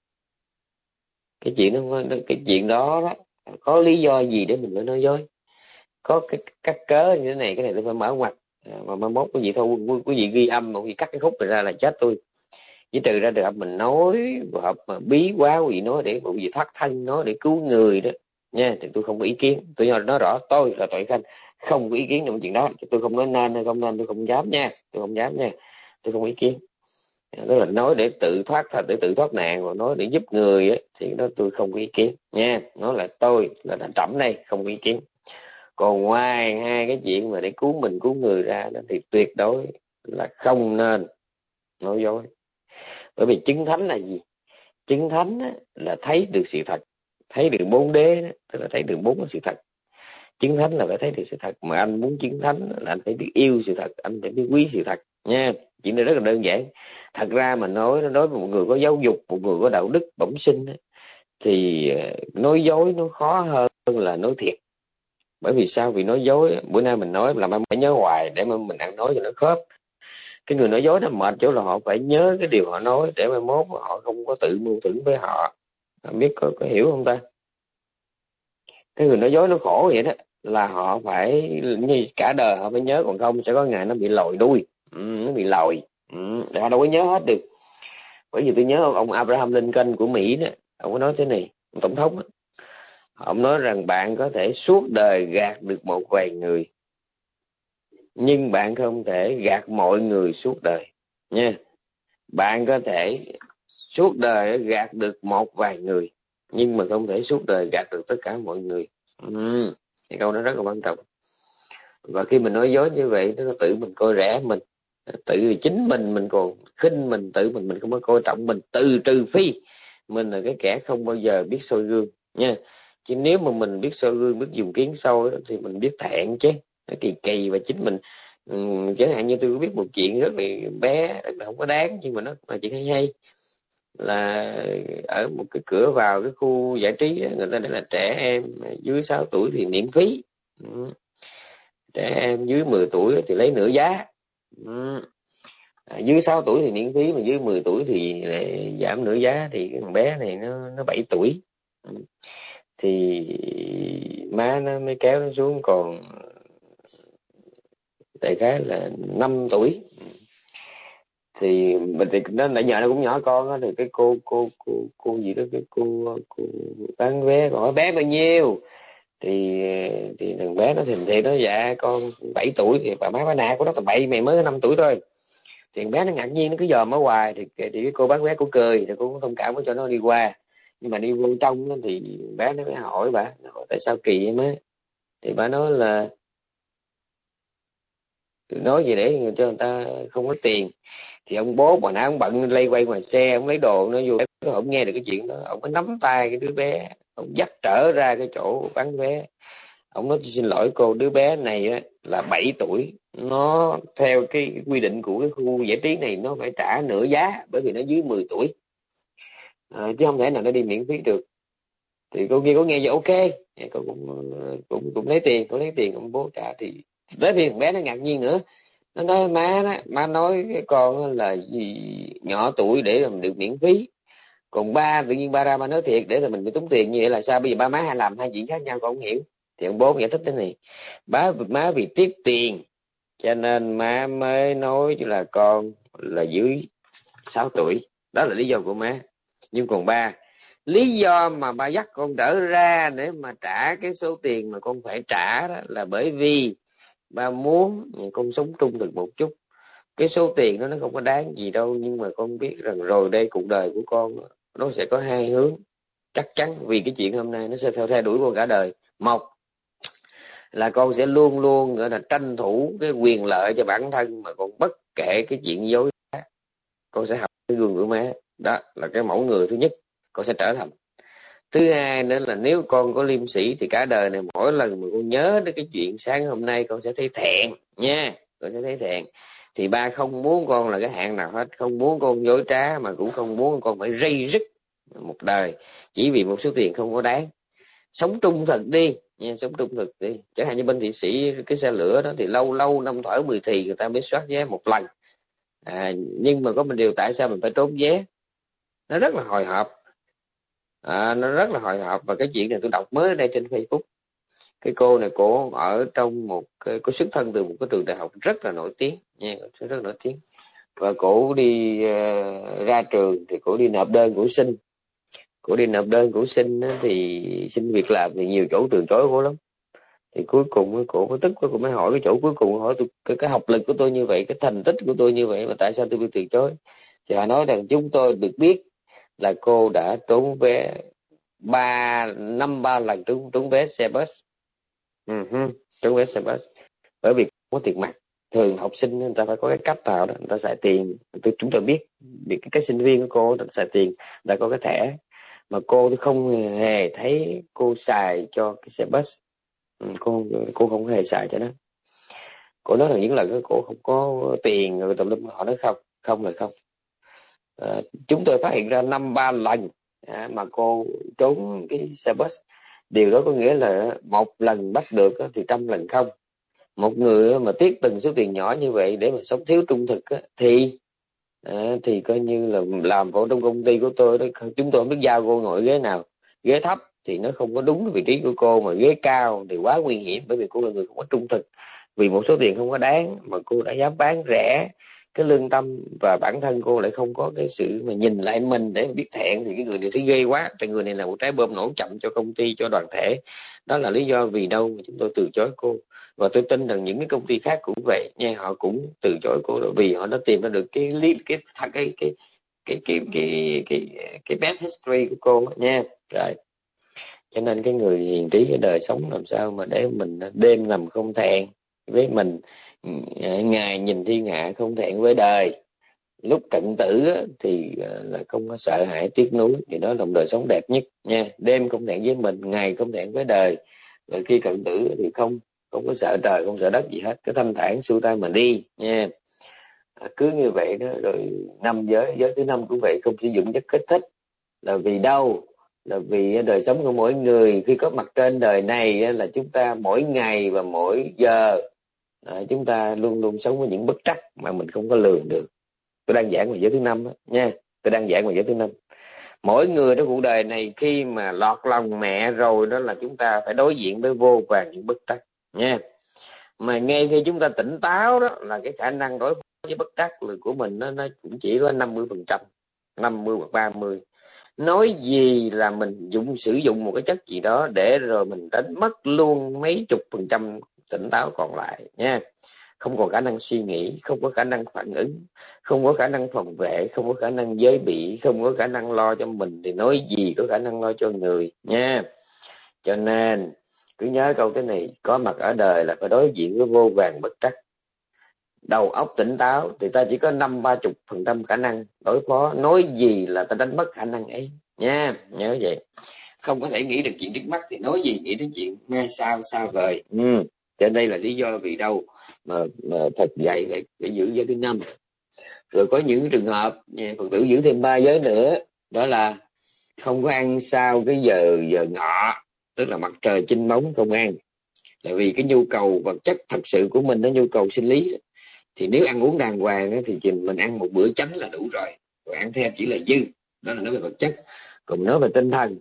Cái chuyện đó, cái chuyện đó đó, có lý do gì để mình mới nói dối? Có cái cắt cớ như thế này cái này tôi phải mở ngoặt à, mà mai mốt quý vị thôi quý vị ghi âm mà quý vị cắt cái khúc này ra là chết tôi. Chỉ trừ ra được mình nói hợp mà bí quá quý vị nói để quý vị thoát thân nói để cứu người đó. Nha thì tôi không có ý kiến. Tôi nói rõ tôi là tội khanh không có ý kiến trong chuyện đó. Tôi không nói nên hay không nên tôi không dám nha. Tôi không dám nha. Tôi không ý kiến. À, tức là nói để tự thoát thật để tự thoát nạn và nói để giúp người ấy, thì đó tôi không có ý kiến. Nha nó là tôi là thành trẫm đây không có ý kiến còn ngoài hai cái chuyện mà để cứu mình cứu người ra đó thì tuyệt đối là không nên nói dối. Bởi vì chứng thánh là gì? Chứng thánh á, là thấy được sự thật thấy được bốn đế đó, tức là thấy được bốn sự thật. Chứng thánh là phải thấy được sự thật mà anh muốn chứng thánh là anh phải biết yêu sự thật anh phải biết quý sự thật nha. Chuyện này rất là đơn giản. Thật ra mà nói nó nói một người có giáo dục một người có đạo đức bẩm sinh thì ờ, nói dối nó khó hơn là nói thiệt bởi vì sao? Vì nói dối. Bữa nay mình nói làm em phải nhớ hoài để mà mình ăn nói cho nó khớp. Cái người nói dối nó mệt chỗ là họ phải nhớ cái điều họ nói để mai mốt họ không có tự mưu tưởng với họ. Không biết có, có hiểu không ta? Cái người nói dối nó khổ vậy đó là họ phải như cả đời họ phải nhớ còn không sẽ có ngày nó bị lòi đuôi. Ừ, nó bị lòi. Ừ, họ đâu có nhớ hết được. Bởi vì tôi nhớ ông, Abraham Lincoln của Mỹ đó ông có nói thế này tổng thống đó, ông nói rằng bạn có thể suốt đời gạt được một vài người, nhưng bạn không thể gạt mọi người suốt đời, nha. Bạn có thể suốt đời gạt được một vài người, nhưng mà không thể suốt đời gạt được tất cả mọi người. Ừ. cái câu đó rất là quan trọng. Và khi mình nói dối như vậy, nó tự mình coi rẻ mình, tự chính mình mình còn khinh mình, tự mình mình không có coi trọng mình, từ trừ phi mình là cái kẻ không bao giờ biết soi gương, nha chứ nếu mà mình biết soi gương biết dùng kiến sâu thì mình biết thẹn chứ. Nó kỳ kỳ và chính mình um, chẳng hạn như tôi biết một chuyện rất là bé rất là không có đáng nhưng mà nó là chuyện hay hay. Là ở một cái cửa vào cái khu giải trí đó, người ta để là trẻ em dưới 6 tuổi thì miễn phí. Ừ. trẻ em dưới 10 tuổi thì lấy nửa giá. Ừ. à, dưới 6 tuổi thì miễn phí mà dưới 10 tuổi thì lại giảm nửa giá thì cái thằng bé này nó nó 7 tuổi. Ừ thì má nó mới kéo nó xuống còn đại khái là 5 tuổi. Thì mình thì nó nãy giờ nó cũng nhỏ con á thì cái cô cô cô cô gì đó cái cô cô bán vé hỏi bé bao nhiêu? Thì thì thằng bé nó thình thì nó dạ con 7 tuổi thì bà má bà nạ của nó tầm bảy mày mới năm tuổi thôi. Thì thằng bé nó ngạc nhiên nó cứ dòm ở hoài thì, thì cái cô bán vé cũng cười thì cô cũng thông cảm cho nó đi qua nhưng mà đi vô trong đó, thì bé nó mới hỏi bà hỏi tại sao kỳ em á? Thì bà nói là nói gì để cho người ta không có tiền. Thì ông bố bà nãy ông bận lây quay ngoài xe ông lấy đồ nó vô ông nghe được cái chuyện đó. Ông mới nắm tay cái đứa bé ông dắt trở ra cái chỗ bán vé ông nói xin lỗi cô đứa bé này á, là 7 tuổi nó theo cái quy định của cái khu giải trí này nó phải trả nửa giá bởi vì nó dưới 10 tuổi à, chứ không thể nào nó đi miễn phí được. Thì cô kia có nghe vậy ok. Cô cũng cũng cũng lấy tiền cô lấy tiền ông bố trả. Thì tới khi thằng bé nó ngạc nhiên nữa. Nó nói má đó má nói cái con là gì nhỏ tuổi để làm được miễn phí. Còn ba tự nhiên ba ra ba nói thiệt để là mình bị tốn tiền như vậy là sao? Bây giờ ba má hay làm hai chuyện khác nhau con không hiểu. Thì ông bố giải thích thế này. Má má vì tiếc tiền cho nên má mới nói là con là dưới 6 tuổi. Đó là lý do của má nhưng còn ba lý do mà ba dắt con trở ra để mà trả cái số tiền mà con phải trả đó là bởi vì ba muốn con sống trung thực một chút. Cái số tiền đó nó không có đáng gì đâu nhưng mà con biết rằng rồi đây cuộc đời của con nó sẽ có hai hướng. Chắc chắn vì cái chuyện hôm nay nó sẽ theo theo đuổi con cả đời. Một là con sẽ luôn luôn gọi là tranh thủ cái quyền lợi cho bản thân mà con bất kể cái chuyện dối con sẽ học cái gương của má đó là cái mẫu người thứ nhất con sẽ trở thành. Thứ hai nữa là nếu con có liêm sĩ thì cả đời này mỗi lần mà con nhớ đến cái chuyện sáng hôm nay con sẽ thấy thẹn nha con sẽ thấy thẹn. Thì ba không muốn con là cái hạng nào hết không muốn con dối trá mà cũng không muốn con phải rây rứt một đời chỉ vì một số tiền không có đáng. Sống trung thực đi nha sống trung thực đi. Chẳng hạn như bên thị sĩ cái xe lửa đó thì lâu lâu năm thở mười thì người ta mới soát vé một lần. À, nhưng mà có một điều tại sao mình phải trốn vé? Nó rất là hồi hộp. À, nó rất là hồi hộp. Và cái chuyện này tôi đọc mới ở đây trên facebook. Cái cô này cô ở trong một cái có xuất thân từ một cái trường đại học rất là nổi tiếng nha rất là nổi tiếng. Và cổ đi uh, ra trường thì cổ đi nộp đơn của sinh. Cổ đi nộp đơn của sinh thì xin việc làm thì nhiều chỗ từ chối cổ lắm. Thì cuối cùng cổ có tức cổ mới hỏi cái chỗ cuối cùng hỏi tôi cái, cái học lực của tôi như vậy cái thành tích của tôi như vậy mà tại sao tôi bị từ chối? Thì họ nói rằng chúng tôi được biết là cô đã trốn vé ba năm ba lần trúng trúng vé xe bus. Uh-huh. trúng vé xe bus. Bởi vì có tiền mặt. Thường học sinh người ta phải có cái cách nào đó người ta xài tiền. Chúng tôi biết vì cái, cái sinh viên của cô đã xài tiền đã có cái thẻ. Mà cô thì không hề thấy cô xài cho cái xe bus. Ừ, cô cô không hề xài cho nó. Cô nói là những lần cô không có tiền rồi tùm lum họ nói không không là không à, chúng tôi phát hiện ra năm ba lần à, mà cô trốn cái xe bus. Điều đó có nghĩa là một lần bắt được thì trăm lần không. Một người mà tiếc từng số tiền nhỏ như vậy để mà sống thiếu trung thực thì à, thì coi như là làm vào trong công ty của tôi đó chúng tôi không biết giao cô ngồi ghế nào. Ghế thấp thì nó không có đúng cái vị trí của cô mà ghế cao thì quá nguy hiểm bởi vì cô là người không có trung thực. Vì một số tiền không có đáng mà cô đã dám bán rẻ cái lương tâm và bản thân cô lại không có cái sự mà nhìn lại mình để biết thẹn thì cái người này thấy ghê quá. Tại người này là một trái bom nổ chậm cho công ty cho đoàn thể. Đó là lý do vì đâu mà chúng tôi từ chối cô. Và tôi tin rằng những cái công ty khác cũng vậy nha họ cũng từ chối cô đó vì họ đã tìm ra được cái lý cái cái cái cái cái cái cái, cái, cái bad history của cô nha. Rồi. Cho nên cái người hiền trí ở đời sống làm sao mà để mình đêm nằm không thẹn với mình ngày nhìn thiên hạ không thẹn với đời. Lúc cận tử thì à, là không có sợ hãi tiếc nuối thì đó là một đời sống đẹp nhất nha. Đêm không thẹn với mình ngày không thẹn với đời. Rồi khi cận tử thì không không có sợ trời không sợ đất gì hết. Cái thanh thản xuôi tay mà đi nha. À, cứ như vậy đó rồi năm giới giới thứ năm cũng vậy không sử dụng chất kích thích. Là vì đâu là vì đời sống của mỗi người. Khi có mặt trên đời này là chúng ta mỗi ngày và mỗi giờ à, chúng ta luôn luôn sống với những bất trắc mà mình không có lường được. Tôi đang giảng về giới thứ năm đó, nha. Tôi đang giảng về giới thứ năm. Mỗi người trong cuộc đời này khi mà lọt lòng mẹ rồi đó là chúng ta phải đối diện với vô vàng những bất trắc nha. Mà ngay khi chúng ta tỉnh táo đó là cái khả năng đối phó với bất trắc của mình nó nó cũng chỉ có 50 phần trăm 50 hoặc 30 nói gì là mình dùng sử dụng một cái chất gì đó để rồi mình đánh mất luôn mấy chục phần trăm tỉnh táo còn lại nha. Không có khả năng suy nghĩ, không có khả năng phản ứng, không có khả năng phòng vệ, không có khả năng giới bị, không có khả năng lo cho mình thì nói gì có khả năng lo cho người nha. Cho nên, cứ nhớ câu thế này, có mặt ở đời là phải đối diện với vô vàng bất trắc. Đầu óc tỉnh táo thì ta chỉ có năm ba chục phần trăm khả năng đối phó, nói gì là ta đánh mất khả năng ấy nha. Nhớ vậy. Không có thể nghĩ được chuyện trước mắt thì nói gì, nghĩ đến chuyện mai sao xa vời. Ừ cho đây là lý do vì đâu mà, mà thật dạy để, để giữ giới thứ năm. Rồi có những trường hợp phật tử giữ thêm ba giới nữa đó là không có ăn sau cái giờ giờ ngọ tức là mặt trời chinh bóng không ăn. Là vì cái nhu cầu vật chất thật sự của mình nó nhu cầu sinh lý thì nếu ăn uống đàng hoàng thì mình ăn một bữa chánh là đủ rồi. Còn ăn thêm chỉ là dư đó là nói về vật chất. Còn nói về tinh thần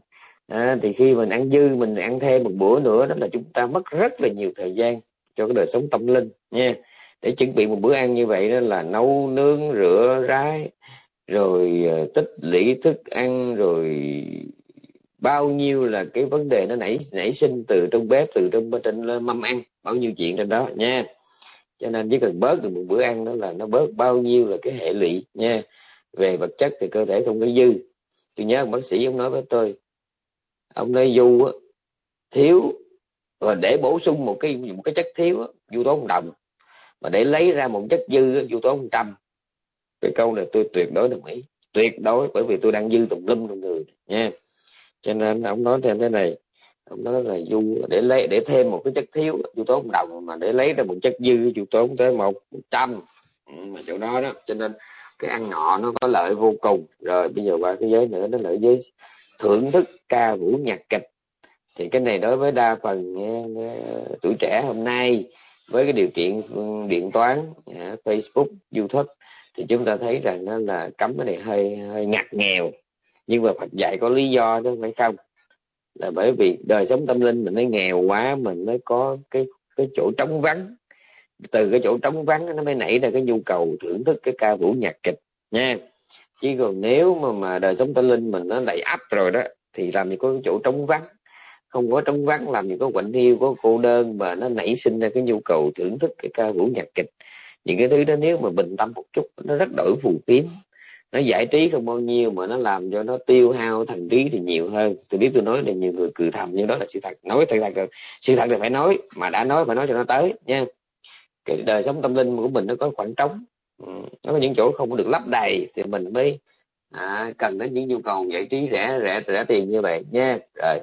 à, thì khi mình ăn dư mình ăn thêm một bữa nữa đó là chúng ta mất rất là nhiều thời gian cho cái đời sống tâm linh nha. Để chuẩn bị một bữa ăn như vậy đó là nấu nướng rửa rái rồi ờ, tích lũy thức ăn rồi bao nhiêu là cái vấn đề nó nảy nảy sinh từ trong bếp từ trong trên ờ, mâm ăn bao nhiêu chuyện trên đó nha. Cho nên chỉ cần bớt được một bữa ăn đó là nó bớt bao nhiêu là cái hệ lụy nha. Về vật chất thì cơ thể không có dư. Tôi nhớ bác sĩ ông nói với tôi ông nói du thiếu, và để bổ sung một cái một cái chất thiếu du tố một đồng, mà để lấy ra một chất dư du tố một trăm cái câu này tôi tuyệt đối đồng ý, tuyệt đối, bởi vì tôi đang dư tùm lum trong người nha. Cho nên ông nói thêm thế này, ông nói là du để lấy, để thêm một cái chất thiếu du tố một đồng, mà để lấy ra một chất dư du tố tới một trăm. Ừ, mà chỗ đó đó, cho nên cái ăn ngọ nó có lợi vô cùng. Rồi, bây giờ qua cái giới nữa, nó lợi giới thưởng thức ca vũ nhạc kịch. Thì cái này đối với đa phần ờ, ờ, tuổi trẻ hôm nay với cái điều kiện điện toán ờ, Facebook, YouTube thì chúng ta thấy rằng nó là cấm cái này hơi hơi ngặt nghèo. Nhưng mà Phật dạy có lý do đó phải không. Là bởi vì đời sống tâm linh mình nó nghèo quá, mình mới có cái cái chỗ trống vắng. Từ cái chỗ trống vắng nó mới nảy ra cái nhu cầu thưởng thức cái ca vũ nhạc kịch nha chứ còn nếu mà mà đời sống tâm linh mình nó đầy ắp rồi đó, thì làm gì có chỗ trống vắng. Không có trống vắng, làm gì có quạnh hiu, có cô đơn mà nó nảy sinh ra cái nhu cầu thưởng thức cái ca vũ nhạc kịch. Những cái thứ đó nếu mà bình tâm một chút, nó rất đổi phù phiếm. Nó giải trí không bao nhiêu mà nó làm cho nó tiêu hao thần trí thì nhiều hơn. Tôi biết tôi nói là nhiều người cười thầm nhưng đó là sự thật. Nói thật thật sự thật là phải nói, mà đã nói phải nói cho nó tới, nha. Cái đời sống tâm linh của mình nó có khoảng trống. Ừ, nó có những chỗ không được lấp đầy thì mình mới à, cần đến những nhu cầu giải trí rẻ rẻ rẻ tiền như vậy nha. Rồi.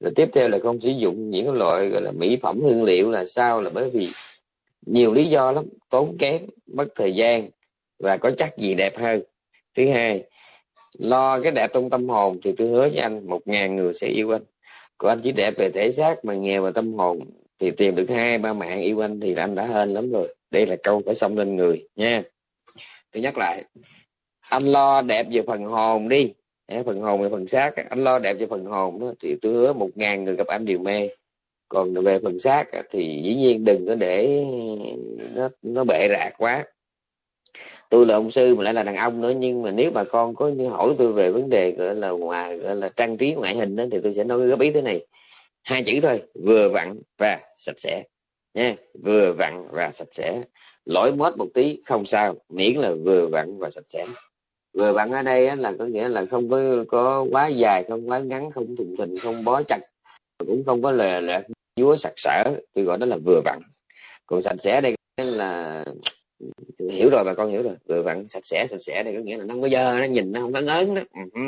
Rồi tiếp theo là không sử dụng những loại gọi là mỹ phẩm hương liệu là sao là bởi vì nhiều lý do lắm tốn kém mất thời gian và có chắc gì đẹp hơn. Thứ hai lo cái đẹp trong tâm hồn thì tôi hứa với anh một ngàn người sẽ yêu anh. Còn anh chỉ đẹp về thể xác mà nghèo về tâm hồn thì tìm được hai ba mạng yêu anh thì anh đã hên lắm rồi đây là câu phải xong lên người, nha. Tôi nhắc lại anh lo đẹp về phần hồn đi. Phần hồn về phần xác anh lo đẹp về phần hồn đó, thì tôi hứa một ngàn người gặp anh đều mê. Còn về phần xác thì dĩ nhiên đừng có để nó nó bệ rạc quá. Tôi là ông sư mà lại là đàn ông nữa, nhưng mà nếu bà con có hỏi tôi về vấn đề, gọi là ngoài, gọi là trang trí ngoại hình đó, thì tôi sẽ nói góp ý thế này. Hai chữ thôi, vừa vặn và sạch sẽ nha vừa vặn và sạch sẽ. Lỗi mốt một tí, không sao. Miễn là vừa vặn và sạch sẽ. Vừa vặn ở đây là có nghĩa là không có có quá dài, không quá ngắn, không thùng thình, không bó chặt, cũng không có lè lẹt chúa sặc sỡ. Tôi gọi đó là vừa vặn. Còn sạch sẽ đây là hiểu rồi, bà con hiểu rồi. Vừa vặn, sạch sẽ sạch sẽ đây có nghĩa là nó không có dơ, nó nhìn nó không có ngớn đó. Ừ.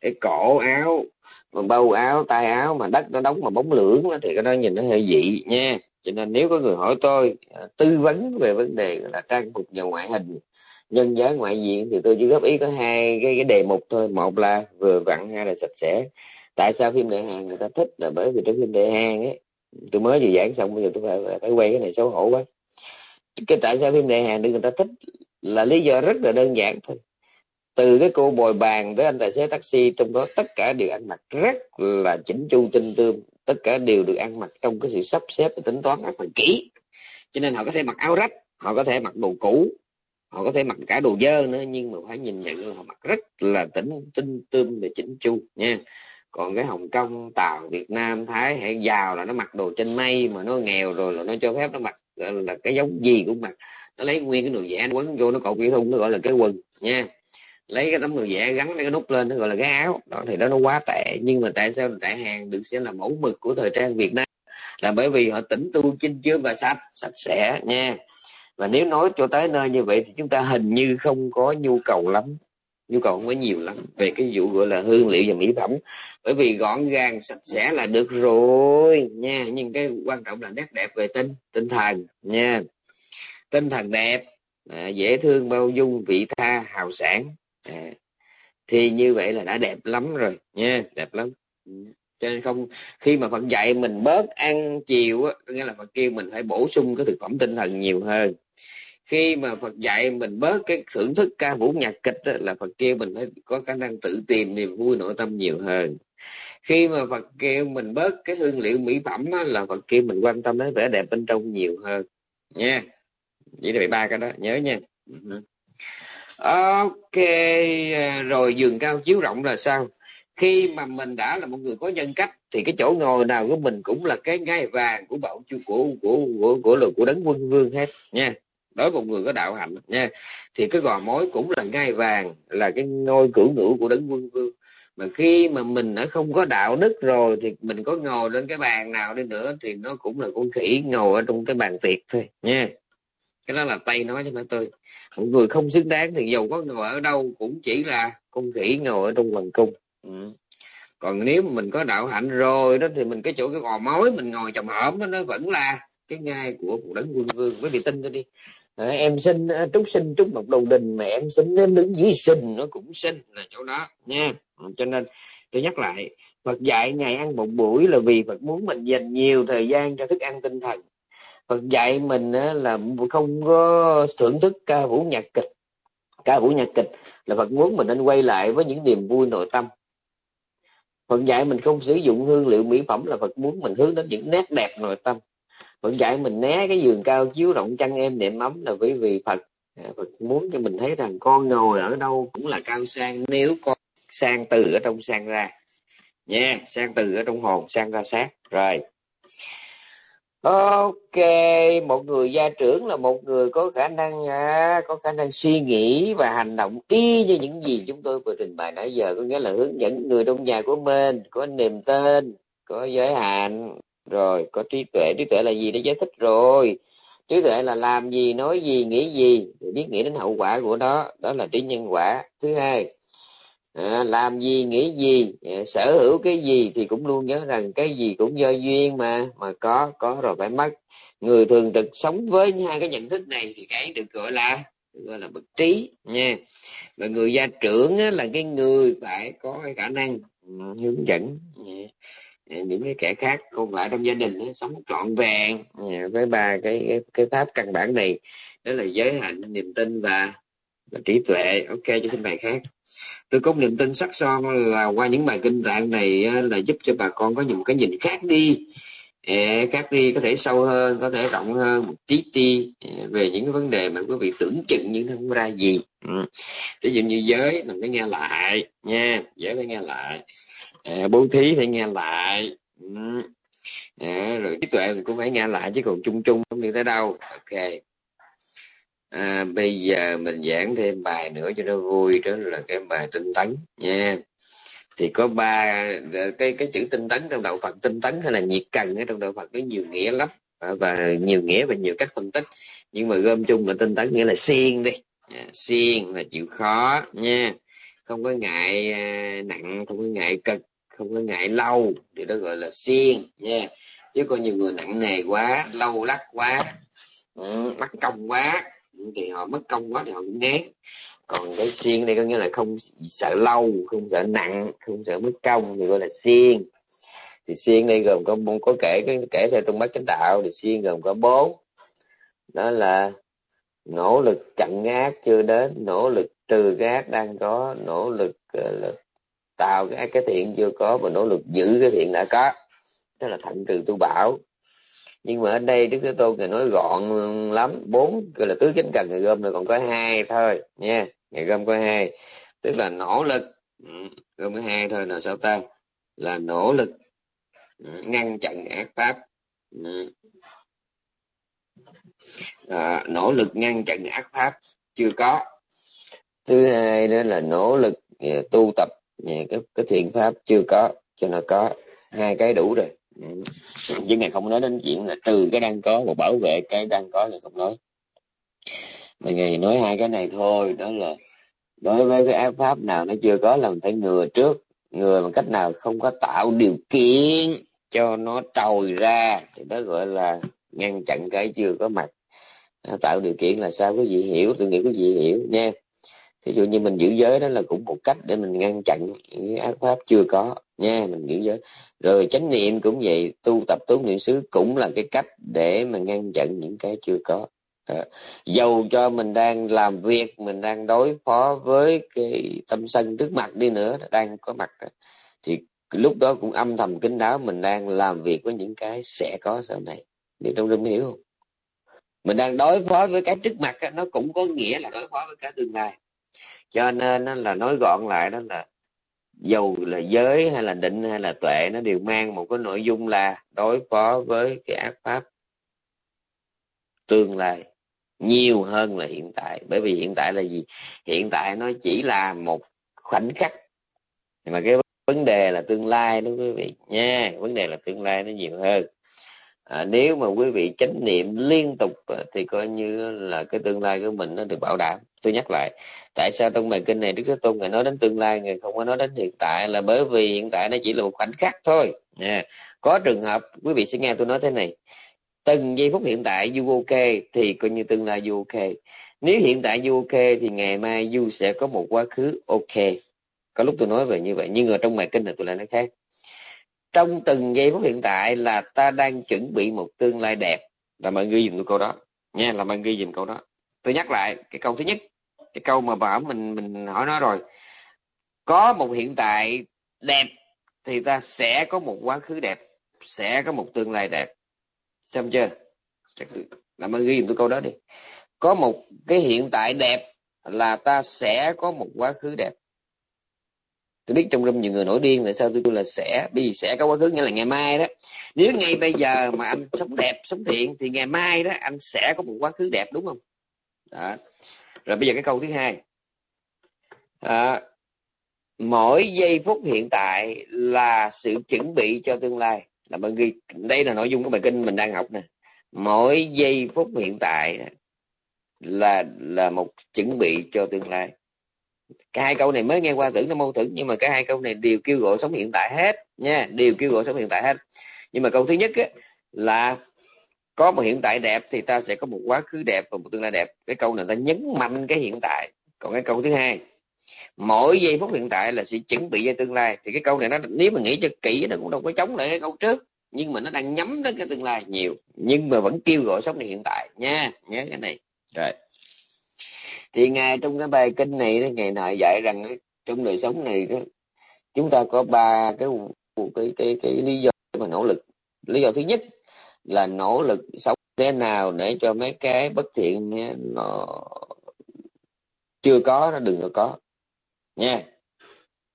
Cái cổ áo, mà bâu áo tay áo mà đất nó đóng mà bóng lưỡng thì cái đó nhìn nó hơi dị nha cho nên nếu có người hỏi tôi à, tư vấn về vấn đề là trang phục và ngoại hình nhân giá ngoại diện thì tôi chỉ góp ý có hai cái, cái đề mục thôi. Một là vừa vặn hai là sạch sẽ. Tại sao phim đại hàng người ta thích là bởi vì trong phim đại hàng ấy tôi mới vừa giảng xong bây giờ tôi phải phải quay cái này xấu hổ quá. Cái tại sao phim đại hàng được người ta thích là lý do rất là đơn giản thôi. Từ cái cô bồi bàn tới anh tài xế taxi trong đó tất cả đều ăn mặc rất là chỉnh chu tinh tươm tất cả đều được ăn mặc trong cái sự sắp xếp và tính toán rất là kỹ. Cho nên họ có thể mặc áo rách, họ có thể mặc đồ cũ, họ có thể mặc cả đồ dơ nữa, nhưng mà phải nhìn nhận là họ mặc rất là tỉnh, tinh tươm và chỉnh chu nha. Còn cái hồng kông, tàu, việt nam, thái hay giàu là nó mặc đồ trên mây mà nó nghèo rồi là nó cho phép nó mặc là cái giống gì cũng mặc. Nó lấy nguyên cái đồ vẽ quấn vô, nó cột cái thun, nó gọi là cái quần nha lấy cái tấm đồ vẽ gắn cái nút lên nó gọi là cái áo. Đó thì đó nó quá tệ. Nhưng mà tại sao tại hàng được xem là mẫu mực của thời trang việt nam? Là bởi vì họ tỉnh tu chinh chứa và sạch sạch sẽ nha. Và nếu nói cho tới nơi như vậy thì chúng ta hình như không có nhu cầu lắm. Nhu cầu không có nhiều lắm về cái vụ gọi là hương liệu và mỹ phẩm. Bởi vì gọn gàng sạch sẽ là được rồi nha. Nhưng cái quan trọng là nét đẹp về tinh tinh thần nha. Tinh thần đẹp à, dễ thương bao dung vị tha hào sản à, thì như vậy là đã đẹp lắm rồi nha đẹp lắm. Ừ, cho nên không khi mà Phật dạy mình bớt ăn chiều á nghĩa là Phật kêu mình phải bổ sung cái thực phẩm tinh thần nhiều hơn. Khi mà Phật dạy mình bớt cái thưởng thức ca vũ nhạc kịch đó, là Phật kêu mình phải có khả năng tự tìm niềm vui nội tâm nhiều hơn. Khi mà Phật kêu mình bớt cái hương liệu mỹ phẩm đó, là Phật kêu mình quan tâm đến vẻ đẹp bên trong nhiều hơn nha. Chỉ là ba cái đó nhớ nha. Ừ ok à, rồi giường cao chiếu rộng là sao? Khi mà mình đã là một người có nhân cách thì cái chỗ ngồi nào của mình cũng là cái ngai vàng của bảo chu của của của của của, của đấng quân vương hết nha. Đối với một người có đạo hạnh nha. Thì cái gò mối cũng là ngai vàng là cái ngôi cửu ngữ của đấng quân vương. Mà khi mà mình đã không có đạo đức rồi thì mình có ngồi lên cái bàn nào đi nữa thì nó cũng là con khỉ ngồi ở trong cái bàn tiệc thôi nha cái đó là tay nói cho phải tôi một người không xứng đáng thì dầu có ngồi ở đâu cũng chỉ là con khỉ ngồi ở trong hoàng cung. Ừ. còn nếu mà mình có đạo hạnh rồi đó thì mình cái chỗ cái gò mối mình ngồi chồng hổm đó, nó vẫn là cái ngai của cuộc đấng quân vương. Với vị tin tôi đi. À, em sinh trúc sinh trúc một đầu đình mà em sinh đến đứng dưới sinh nó cũng sinh là chỗ đó nha. Cho nên tôi nhắc lại Phật dạy ngày ăn một buổi là vì Phật muốn mình dành nhiều thời gian cho thức ăn tinh thần Phật dạy mình là không có thưởng thức ca vũ nhạc kịch. Ca vũ nhạc kịch là Phật muốn mình nên quay lại với những niềm vui nội tâm. Phật dạy mình không sử dụng hương liệu mỹ phẩm là Phật muốn mình hướng đến những nét đẹp nội tâm. Phật dạy mình né cái giường cao chiếu rộng chăn em nệm ấm là bởi vì Phật à, Phật muốn cho mình thấy rằng con ngồi ở đâu cũng là cao sang. Nếu con sang từ ở trong sang ra nha yeah, sang từ ở trong hồn sang ra sát. Rồi ok một người gia trưởng là một người có khả năng à, có khả năng suy nghĩ và hành động y như những gì chúng tôi vừa trình bày nãy giờ có nghĩa là hướng dẫn người trong nhà của mình có niềm tên có giới hạn rồi có trí tuệ. Trí tuệ là gì? Để giải thích rồi. Trí tuệ là làm gì nói gì nghĩ gì biết nghĩ đến hậu quả của đó đó là trí nhân quả. Thứ hai à, làm gì nghĩ gì à, sở hữu cái gì thì cũng luôn nhớ rằng cái gì cũng do duyên mà mà có có rồi phải mất. Người thường trực sống với hai cái nhận thức này thì cái được gọi là được gọi là bậc trí nha. Và người gia trưởng á, là cái người phải có cái khả năng ừ, hướng dẫn ừ, à, những cái kẻ khác còn lại trong gia đình á, sống trọn vẹn ừ, với ba cái, cái cái pháp căn bản này. Đó là giới hạnh niềm tin và, và trí tuệ. Ok cho xin bài khác tôi có niềm tin sắc son là qua những bài kinh tạng này là giúp cho bà con có những cái nhìn khác đi. Khác đi có thể sâu hơn, có thể rộng hơn, một tí ti về những cái vấn đề mà quý vị tưởng chừng nhưng không ra gì. Ừ. Ví dụ như giới, mình phải nghe lại nha, giới phải nghe lại. Bố thí phải nghe lại. Ừ. Rồi trí tuệ mình cũng phải nghe lại chứ còn chung chung không đi tới đâu. Ok à, bây giờ mình giảng thêm bài nữa cho nó vui đó là cái bài tinh tấn nha. Thì có ba cái cái chữ tinh tấn trong đạo Phật tinh tấn hay là nhiệt cần ở trong đạo Phật nó nhiều nghĩa lắm. À, và nhiều nghĩa và nhiều cách phân tích. Nhưng mà gom chung là tinh tấn nghĩa là siêng đi. À, siêng là chịu khó nha. Không có ngại à, nặng không có ngại cực không có ngại lâu. Thì đó gọi là siêng nha. Chứ có nhiều người nặng nề quá lâu lắc quá ừ, mắc công quá thì họ mất công quá thì họ cũng ngán còn cái xiên đây có nghĩa là không sợ lâu không sợ nặng không sợ mất công thì gọi là xiên. Thì xiên đây gồm có bốn có kể cái kể theo trong bát chánh đạo thì xiên gồm có bốn. Đó là nỗ lực chặn ác chưa đến nỗ lực trừ ác đang có nỗ lực uh, tạo cái cái thiện chưa có và nỗ lực giữ cái thiện đã có. Đó là thận trừ tu bảo nhưng mà ở đây đức thế tôn ngài nói gọn lắm. Bốn gọi là tứ chánh cần ngày gom là còn có hai thôi nha. Ngày gom có hai. Tức là nỗ lực. Ừ, gom có hai thôi là sao ta? Là nỗ lực ừ, ngăn chặn ác pháp. Ừ. À, nỗ lực ngăn chặn ác pháp chưa có. Thứ hai đó là nỗ lực à, tu tập à, cái, cái thiện pháp chưa có cho nó có. Hai cái đủ rồi chứ ngài không nói đến chuyện là trừ cái đang có và bảo vệ cái đang có là không nói. Mà ngài nói hai cái này thôi, đó là đối với cái ác pháp nào nó chưa có là mình phải ngừa trước. Ngừa bằng cách nào không có tạo điều kiện cho nó trồi ra. Thì đó gọi là ngăn chặn cái chưa có mặt. Tạo điều kiện là sao? Có gì hiểu, tôi nghĩ có gì hiểu nha. Ví dụ như mình giữ giới đó là cũng một cách để mình ngăn chặn những ác pháp chưa có nha mình giữ giới rồi chánh niệm cũng vậy tu tập tốt niệm xứ cũng là cái cách để mà ngăn chặn những cái chưa có. À, dầu cho mình đang làm việc mình đang đối phó với cái tâm sân trước mặt đi nữa đang có mặt thì lúc đó cũng âm thầm kính đáo mình đang làm việc với những cái sẽ có sau này. Biết trong rừng hiểu không? Mình đang đối phó với cái trước mặt nó cũng có nghĩa là đối phó với cái tương lai. Cho nên là nói gọn lại đó là dầu là giới hay là định hay là tuệ, nó đều mang một cái nội dung là đối phó với cái ác pháp tương lai nhiều hơn là hiện tại. Bởi vì hiện tại là gì? Hiện tại nó chỉ là một khoảnh khắc. Mà cái vấn đề là tương lai đó quý vị nha, vấn đề là tương lai nó nhiều hơn à, nếu mà quý vị chánh niệm liên tục à, thì coi như là cái tương lai của mình nó được bảo đảm. Tôi nhắc lại tại sao trong bài kinh này đức thế tôn ngài nói đến tương lai ngài không có nói đến hiện tại là bởi vì hiện tại nó chỉ là một khoảnh khắc thôi. Nha có trường hợp quý vị sẽ nghe tôi nói thế này từng giây phút hiện tại du ok thì coi như tương lai du ok. Nếu hiện tại du ok thì ngày mai du sẽ có một quá khứ ok. Có lúc tôi nói về như vậy nhưng ở trong bài kinh này tôi lại nói khác trong từng giây phút hiện tại là ta đang chuẩn bị một tương lai đẹp. Là mọi người dùng câu đó. Nha, là mọi người dùm câu đó. Tôi nhắc lại cái câu thứ nhất, cái câu mà bảo mình mình hỏi nó rồi. Có một hiện tại đẹp thì ta sẽ có một quá khứ đẹp, sẽ có một tương lai đẹp. Xem chưa? Làm ơn ghi dùm tôi câu đó đi. Có một cái hiện tại đẹp là ta sẽ có một quá khứ đẹp tôi biết trong râm nhiều người nổi điên tại sao tôi kêu là sẽ bởi vì sẽ có quá khứ nghĩa là ngày mai đó. Nếu ngay bây giờ mà anh sống đẹp sống thiện thì ngày mai đó anh sẽ có một quá khứ đẹp đúng không? Đó. rồi bây giờ cái câu thứ hai. À, mỗi giây phút hiện tại là sự chuẩn bị cho tương lai. Là bạn ghi đây là nội dung của bài kinh mình đang học nè. Mỗi giây phút hiện tại là là một chuẩn bị cho tương lai cả hai câu này mới nghe qua tưởng nó mâu thuẫn nhưng mà cả hai câu này đều kêu gọi sống hiện tại hết nha đều kêu gọi sống hiện tại hết. Nhưng mà câu thứ nhất á, là có một hiện tại đẹp thì ta sẽ có một quá khứ đẹp và một tương lai đẹp. Cái câu này ta nhấn mạnh cái hiện tại. Còn cái câu thứ hai mỗi giây phút hiện tại là sự chuẩn bị cho tương lai. Thì cái câu này nó nếu mà nghĩ cho kỹ nó cũng đâu có chống lại cái câu trước nhưng mà nó đang nhắm đến cái tương lai nhiều nhưng mà vẫn kêu gọi sống hiện tại nha nhớ cái này. Rồi thì ngài trong cái bài kinh này ngài ngày nào dạy rằng trong đời sống này chúng ta có ba cái cái cái cái lý do mà nỗ lực. Lý do thứ nhất là nỗ lực sống thế nào để cho mấy cái bất thiện nó chưa có, nó đừng có có. Nha.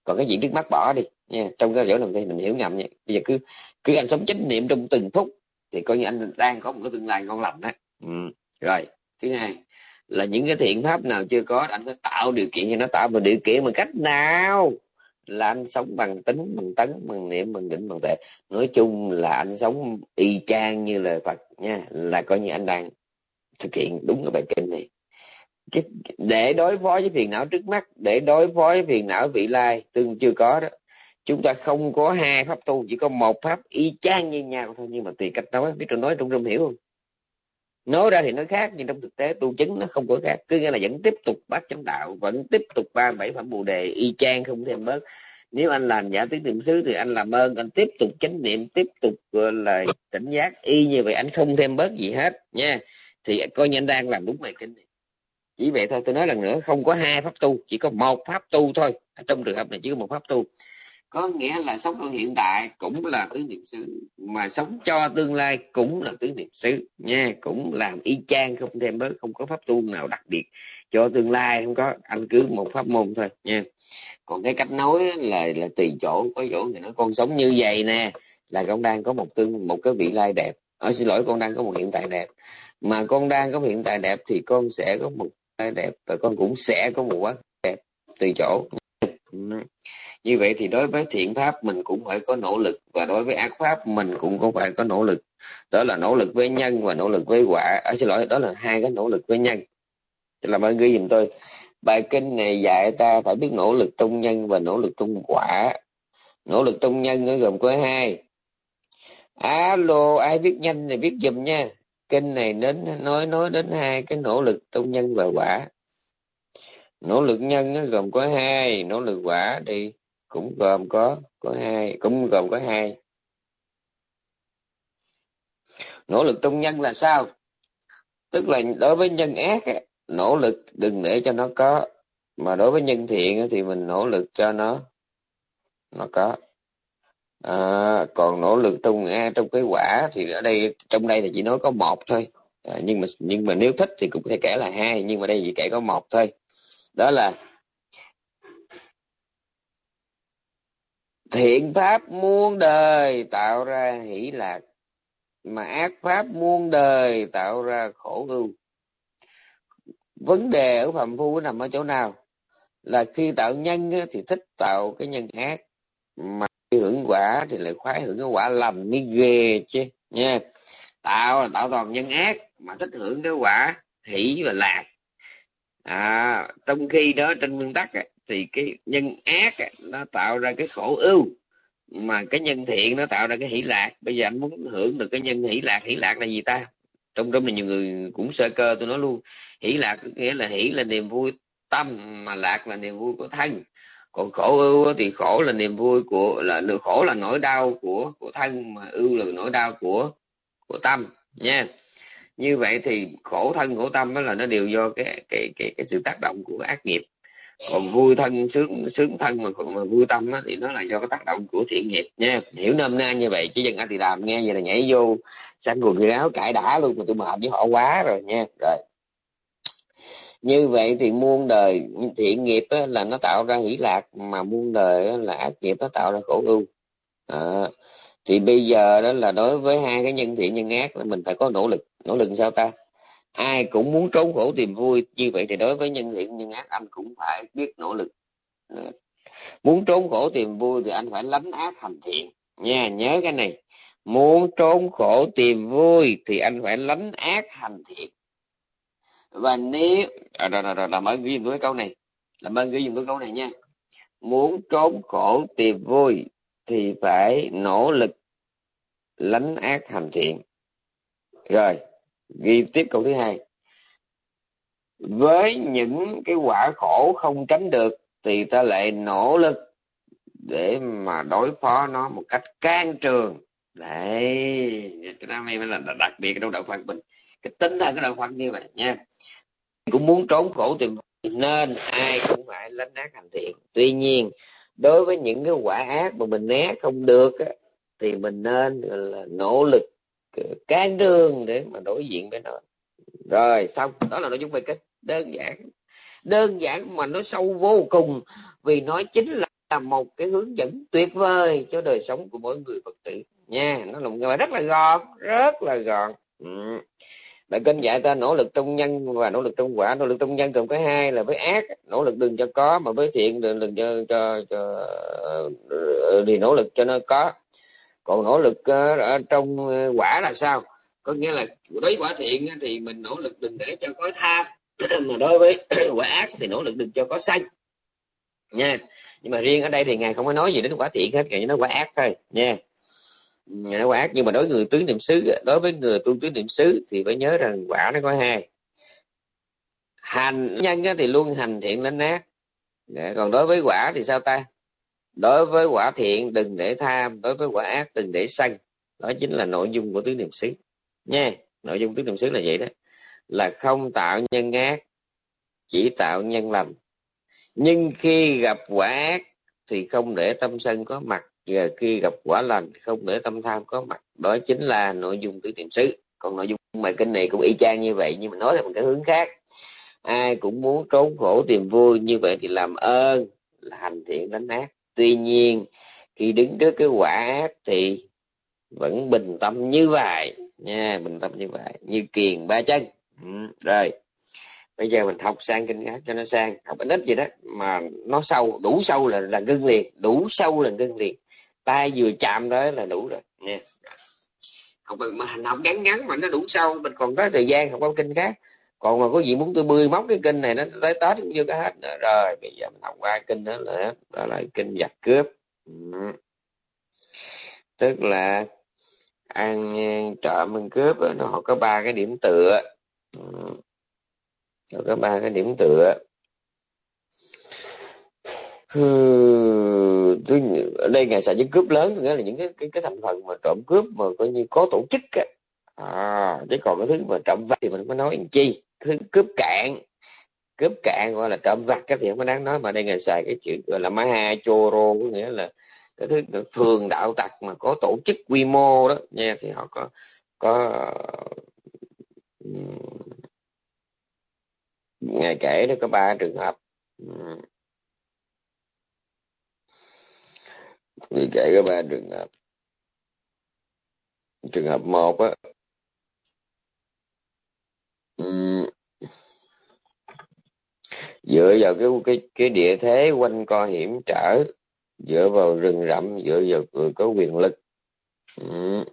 Còn cái chuyện trước mắt bỏ đi, nha. Trong cái chỗ này mình hiểu ngầm nha. Bây giờ cứ cứ anh sống chánh niệm trong từng phút thì coi như anh đang có một cái tương lai ngon lành đó. Ừ. rồi, thứ hai là những cái thiện pháp nào chưa có anh phải tạo điều kiện cho nó tạo một điều kiện bằng cách nào là anh sống bằng tính bằng tấn bằng niệm bằng định bằng tuệ. Nói chung là anh sống y chang như lời phật nha là coi như anh đang thực hiện đúng cái bài kinh này. Cái, để đối phó với phiền não trước mắt để đối phó với phiền não vị lai tương chưa có đó chúng ta không có hai pháp tu chỉ có một pháp y chang như nhau thôi nhưng mà tùy cách nói biết tôi nói trong rung hiểu không? Nói ra thì nó khác, nhưng trong thực tế tu chứng nó không có khác. Cứ nghĩa là vẫn tiếp tục bát chánh đạo, vẫn tiếp tục ba bảy phẩm bồ đề, y chang không thêm bớt. Nếu anh làm giả tiếng niệm xứ thì anh làm ơn, anh tiếp tục chánh niệm, tiếp tục, gọi là, tỉnh giác. Y như vậy anh không thêm bớt gì hết, nha. Thì coi như anh đang làm đúng bài kinh này chỉ vậy thôi, tôi nói lần nữa, không có hai pháp tu, chỉ có một pháp tu thôi. Trong trường hợp này chỉ có một pháp tu có nghĩa là sống trong hiện tại cũng là tứ niệm xứ, mà sống cho tương lai cũng là tứ niệm xứ nha. Cũng làm y chang, không thêm bớt, không có pháp tu nào đặc biệt. Cho tương lai không có anh cứ một pháp môn thôi nha. Còn cái cách nói là là tùy chỗ, có chỗ thì nó con sống như vậy nè, là con đang có một tương, một cái vị lai đẹp. Ở xin lỗi, con đang có một hiện tại đẹp. Mà con đang có một hiện tại đẹp thì con sẽ có một đẹp và con cũng sẽ có một quá đẹp tùy chỗ như vậy thì đối với thiện pháp mình cũng phải có nỗ lực và đối với ác pháp mình cũng có phải có nỗ lực. Đó là nỗ lực với nhân và nỗ lực với quả. À, xin lỗi đó là hai cái nỗ lực với nhân. Làm ơn ghi giùm tôi. Bài kinh này dạy ta phải biết nỗ lực trong nhân và nỗ lực trong quả. Nỗ lực trong nhân nó gồm có hai. Alo ai biết nhanh thì biết giùm nha. Kinh này đến nói nói đến hai cái nỗ lực trong nhân và quả nỗ lực nhân nó gồm có hai nỗ lực quả thì cũng gồm có có hai cũng gồm có hai. Nỗ lực trong nhân là sao? Tức là đối với nhân ác nỗ lực đừng để cho nó có mà đối với nhân thiện thì mình nỗ lực cho nó nó có. À, còn nỗ lực trong trong cái quả thì ở đây trong đây thì chỉ nói có một thôi. À, nhưng mà nhưng mà nếu thích thì cũng có thể kể là hai nhưng mà đây chỉ kể có một thôi đó là thiện pháp muôn đời tạo ra hỷ lạc, mà ác pháp muôn đời tạo ra khổ ưu vấn đề ở phạm phu nằm ở chỗ nào? Là khi tạo nhân thì thích tạo cái nhân ác, mà hưởng quả thì lại khoái hưởng cái quả lầm mới ghê chứ, nha. Tạo là tạo toàn nhân ác, mà thích hưởng cái quả hỷ và lạc à, trong khi đó trên nguyên tắc thì cái nhân ác nó tạo ra cái khổ ưu mà cái nhân thiện nó tạo ra cái hỷ lạc. Bây giờ anh muốn hưởng được cái nhân hỷ lạc hỷ lạc là gì ta? Trong đó mình nhiều người cũng sơ cơ tôi nói luôn hỷ lạc nghĩa là hỷ là niềm vui tâm mà lạc là niềm vui của thân. Còn khổ ưu thì khổ là niềm vui của là khổ là nỗi đau của của thân mà ưu là nỗi đau của của tâm nha như vậy thì khổ thân khổ tâm đó là nó đều do cái cái cái, cái sự tác động của ác nghiệp. Còn vui thân sướng sướng thân mà mà vui tâm á, thì nó là do cái tác động của thiện nghiệp nha. Hiểu nôm na như vậy chứ dân anh thì làm nghe vậy là nhảy vô sang quần thì áo cãi đã luôn mà tôi mệt với họ quá rồi nha. Rồi. Như vậy thì muôn đời thiện nghiệp á, là nó tạo ra hỷ lạc mà muôn đời á, là ác nghiệp nó tạo ra khổ ưu. À, thì bây giờ đó là đối với hai cái nhân thiện nhân ác là mình phải có nỗ lực nỗ lực sao ta? Ai cũng muốn trốn khổ tìm vui. Như vậy thì đối với nhân thiện nhân ác anh cũng phải biết nỗ lực. Muốn trốn khổ tìm vui thì anh phải lánh ác hành thiện. Nha nhớ cái này. Muốn trốn khổ tìm vui thì anh phải lánh ác hành thiện. Và nếu à, rồi, rồi, rồi, làm ơn ghi tôi câu này. Làm ơn ghi tôi câu này nha. Muốn trốn khổ tìm vui thì phải nỗ lực lánh ác hành thiện. Rồi ghi tiếp câu thứ hai. Với những cái quả khổ không tránh được thì ta lại nỗ lực để mà đối phó nó một cách can trường. Đấy cái đó mới là đặc biệt trong đạo Phật mình. Cái tính thần cái đạo Phật như vậy nha. Cũng muốn trốn khổ thì nên ai cũng phải lánh ác hành thiện. Tuy nhiên đối với những cái quả ác mà mình né không được á, thì mình nên là nỗ lực can đường để mà đối diện với nó. Rồi xong. Đó là nội dung bài kết đơn giản. Đơn giản mà nó sâu vô cùng vì nó chính là một cái hướng dẫn tuyệt vời cho đời sống của mỗi người phật tử. Nha nó là một người rất là gọn rất là gọn. Ừ. bài kinh dạy ta nỗ lực trong nhân và nỗ lực trong quả nỗ lực trong nhân gồm có hai là với ác. Nỗ lực đừng cho có mà với thiện đừng đừng cho cho, cho thì nỗ lực cho nó có còn nỗ lực ờ, ở trong ờ, quả là sao? Có nghĩa là đối với quả thiện thì mình nỗ lực đừng để cho có tham, mà đối với quả ác thì nỗ lực đừng cho có sanh. Nha. Nhưng mà riêng ở đây thì ngài không có nói gì đến quả thiện hết, ngài nói quả ác thôi, nha. Ngài nói quả ác, nhưng mà đối với người tứ niệm xứ đối với người tu tứ niệm xứ thì phải nhớ rằng quả nó có hai. Hành nhân thì luôn hành thiện lên ác dạ, còn đối với quả thì sao ta? Đối với quả thiện, đừng để tham. Đối với quả ác, đừng để sân đó chính là nội dung của tứ niệm xứ. Nha, nội dung tứ niệm xứ là vậy đó. Là không tạo nhân ác, chỉ tạo nhân lành nhưng khi gặp quả ác, thì không để tâm sân có mặt. Và khi gặp quả lành, không để tâm tham có mặt. Đó chính là nội dung tứ niệm xứ. Còn nội dung bài kinh này cũng y chang như vậy, nhưng mà nói theo một cái hướng khác. Ai cũng muốn trốn khổ tìm vui, như vậy thì làm ơn là hành thiện đánh ác tuy nhiên khi đứng trước cái quả ác thì vẫn bình tâm như vậy. Nha bình tâm như vậy như kiền ba chân. Ừ, rồi. Bây giờ mình học sang kinh khác cho nó sang. Học ít gì đó mà nó sâu đủ sâu là là ngưng liền đủ sâu là ngưng liền. Tay vừa chạm tới là đủ rồi. Nha. Học mà hành học ngắn ngắn mà nó đủ sâu mình còn có thời gian học con kinh khác còn mà có gì muốn tôi bươi móc cái kinh này nó tới tết cũng chưa có hết nữa. Rồi bây giờ mình học qua kinh đó là đó là kinh giặc cướp. Ừ. tức là ăn trộm ăn cướp nó nó có ba cái điểm tựa. Ừ. nó có ba cái điểm tựa. Ở đây ngày xài những cướp lớn nghĩa là những cái cái cái thành phần mà trộm cướp mà coi như có tổ chức á. À, chứ còn cái thứ mà trộm vặt thì mình không có nói làm chi thứ cướp cạn. Cướp cạn gọi là trộm vặt cái thì không có đáng nói, mà đây ngài xài cái chữ gọi là maha choro có nghĩa là cái thứ phường đạo tặc mà có tổ chức quy mô đó. Nha thì họ có có ngài kể đó có ba trường hợp. Ngài kể có ba trường hợp. Trường hợp một á dựa vào cái cái cái địa thế quanh co hiểm trở dựa vào rừng rậm dựa vào người có quyền lực ừ.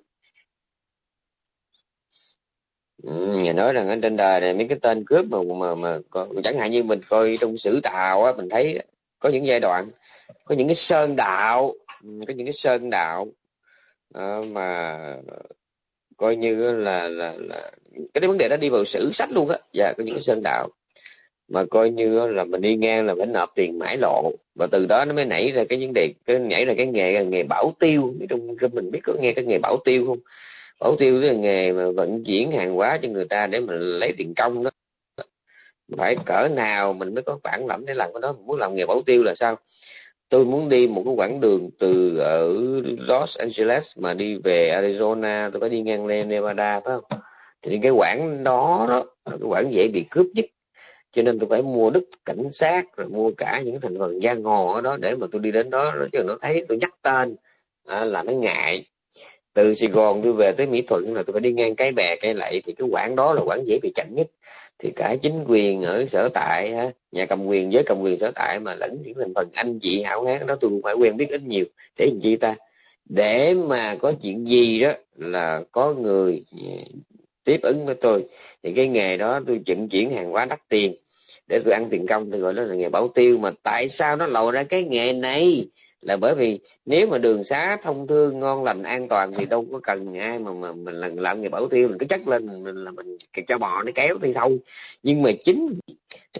Ừ, nghe nói rằng ở trên đời này mấy cái tên cướp mà mà mà có, chẳng hạn như mình coi trong sử tào á mình thấy có những giai đoạn có những cái sơn đạo có những cái sơn đạo uh, mà coi như là là là cái vấn đề đó đi vào sử sách luôn á, và có những cái sơn đạo. Mà coi như là mình đi ngang là phải nộp tiền mãi lộ và từ đó nó mới nảy ra cái vấn đề, cái nhảy ra cái nghề nghề bảo tiêu. Trong trong mình biết có nghe cái nghề bảo tiêu không? Bảo tiêu là nghề mà vận chuyển hàng hóa cho người ta để mình lấy tiền công đó. Phải cỡ nào mình mới có bản lãnh để làm cái đó? Muốn làm nghề bảo tiêu là sao? Tôi muốn đi một cái quãng đường từ ở Los Angeles mà đi về Arizona, tôi phải đi ngang lên Nevada, phải không? Thì cái quãng đó đó là cái quãng dễ bị cướp nhất. Cho nên tôi phải mua đức cảnh sát rồi mua cả những thành phần giang hồ ở đó để mà tôi đi đến đó rồi chứ nó thấy tôi nhắc tên à, là nó ngại. Từ Sài Gòn tôi về tới Mỹ Thuận là tôi phải đi ngang cái bè cái lậy thì cái quãng đó là quãng dễ bị chặn nhất. Thì cả chính quyền ở sở tại nhà cầm quyền với cầm quyền sở tại mà lẫn những thành phần anh chị hảo hán đó tôi cũng phải quen biết ít nhiều để làm chi ta. Để mà có chuyện gì đó là có người tiếp ứng với tôi. Thì cái nghề đó tôi vận chuyển hàng hóa đắt tiền để tôi ăn tiền công thì gọi đó là nghề bảo tiêu. Mà tại sao nó lòi ra cái nghề này? Là bởi vì nếu mà đường xá thông thương ngon lành an toàn thì đâu có cần ai mà mà mình làm, làm nghề bảo tiêu. Mình cứ chắc lên mình, mình là mình cho bò nó kéo thì thôi. Nhưng mà chính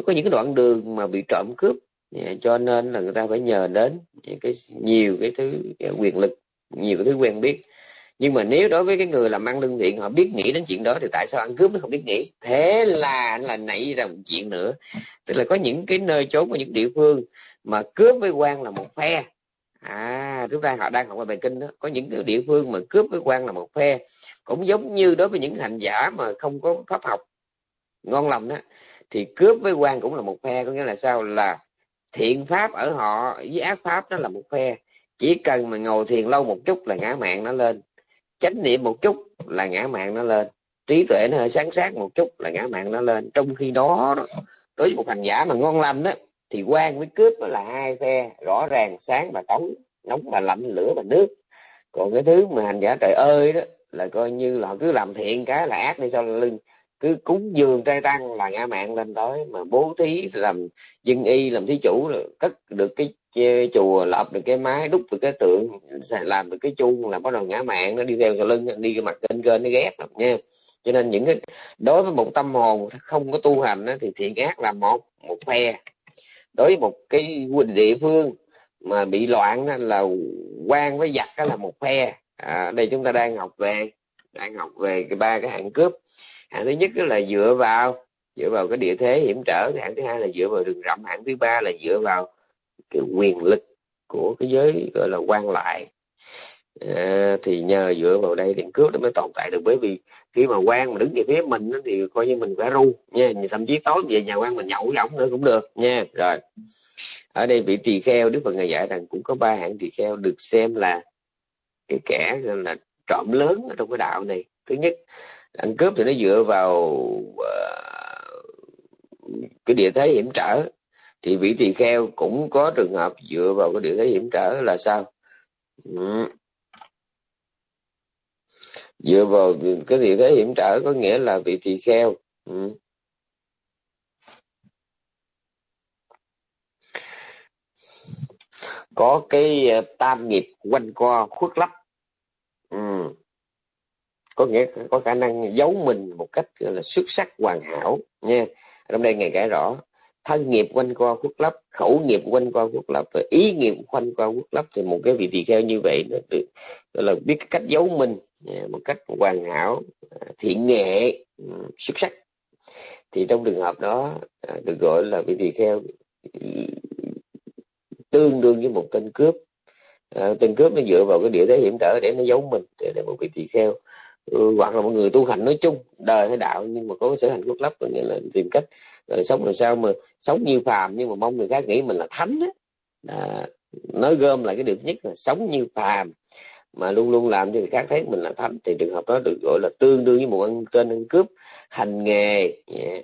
có những cái đoạn đường mà bị trộm cướp à, cho nên là người ta phải nhờ đến những cái nhiều cái thứ quyền lực nhiều cái thứ quen biết nhưng mà nếu đối với cái người làm ăn lương thiện, họ biết nghĩ đến chuyện đó, thì tại sao ăn cướp nó không biết nghĩ? Thế là là nảy ra một chuyện nữa. Tức là có những cái nơi trốn của những địa phương mà cướp với quan là một phe. À chúng ta họ đang học về bài kinh đó, có những cái địa phương mà cướp với quan là một phe. Cũng giống như đối với những hành giả mà không có pháp học, ngon lòng đó, thì cướp với quan cũng là một phe. Có nghĩa là sao? Là thiện pháp ở họ với ác pháp đó là một phe. Chỉ cần mà ngồi thiền lâu một chút là ngã mạng nó lên chánh niệm một chút là ngã mạng nó lên. Trí tuệ nó hơi sáng sát một chút là ngã mạng nó lên. Trong khi đó, đối với một hành giả mà ngon lành đó thì quan với cướp là hai phe rõ ràng sáng và tối nóng và lạnh lửa và nước. Còn cái thứ mà hành giả trời ơi đó là coi như là họ cứ làm thiện cái là ác đi sau lưng. Cứ cúng dường trai tăng là ngã mạng lên tới. Mà bố thí làm dân y làm thí chủ là cất được cái chùa lập được cái mái đúc được cái tượng làm được cái chuông là bắt đầu ngã mạng nó đi theo sau lưng đi cái mặt kênh kênh nó ghét lắm nha. Cho nên những cái đối với một tâm hồn không có tu hành đó, thì thiện ác là một một phe. Đối với một cái địa phương mà bị loạn đó, là quan với giặc đó là một phe. À, đây chúng ta đang học về đang học về cái ba cái hạng cướp. Hạng thứ nhất là dựa vào dựa vào cái địa thế hiểm trở. Hạng thứ hai là dựa vào rừng rậm. Hạng thứ ba là dựa vào cái quyền lực của cái giới gọi là quan lại. À, thì nhờ dựa vào đây thì cướp nó mới tồn tại được. Bởi vì khi mà quan mà đứng về phía mình thì coi như mình phải ru nha. Thậm chí tối về nhà quan mình nhậu với ổng nữa cũng được nha. Rồi ở đây vị tỳ kheo đức phật ngài dạy rằng cũng có ba hạng tỳ kheo được xem là cái kẻ là trộm lớn ở trong cái đạo này. Thứ nhất ăn cướp thì nó dựa vào uh, cái địa thế hiểm trở thì vị tỳ kheo cũng có trường hợp dựa vào cái địa thế hiểm trở là sao ừ. dựa vào cái địa thế hiểm trở có nghĩa là vị tỳ kheo ừ. có cái à, tam nghiệp quanh co khuất lấp ừ. có nghĩa có khả năng giấu mình một cách là xuất sắc hoàn hảo, nha trong đây ngài kể rõ thân nghiệp quanh co quốc lấp khẩu nghiệp quanh co quốc lấp và ý nghiệp quanh co quốc lấp thì một cái vị tỳ kheo như vậy nó được gọi là biết cách giấu mình à, một cách hoàn hảo à, thiện nghệ ừ, xuất sắc. Thì trong trường hợp đó à, được gọi là vị tỳ kheo ừ, tương đương với một tên cướp. À, tên cướp nó dựa vào cái địa thế hiểm trở để nó giấu mình để, để một vị tỳ kheo ừ, hoặc là một người tu hành nói chung đời hay đạo nhưng mà có sở hành quốc lấp nghĩa là tìm cách rồi sống làm sao mà sống như phàm nhưng mà mong người khác nghĩ mình là thánh đó. À, nói gom lại cái điều nhất là sống như phàm. Mà luôn luôn làm cho người khác thấy mình là thánh thì trường hợp đó được gọi là tương đương với một ăn tên ăn cướp hành nghề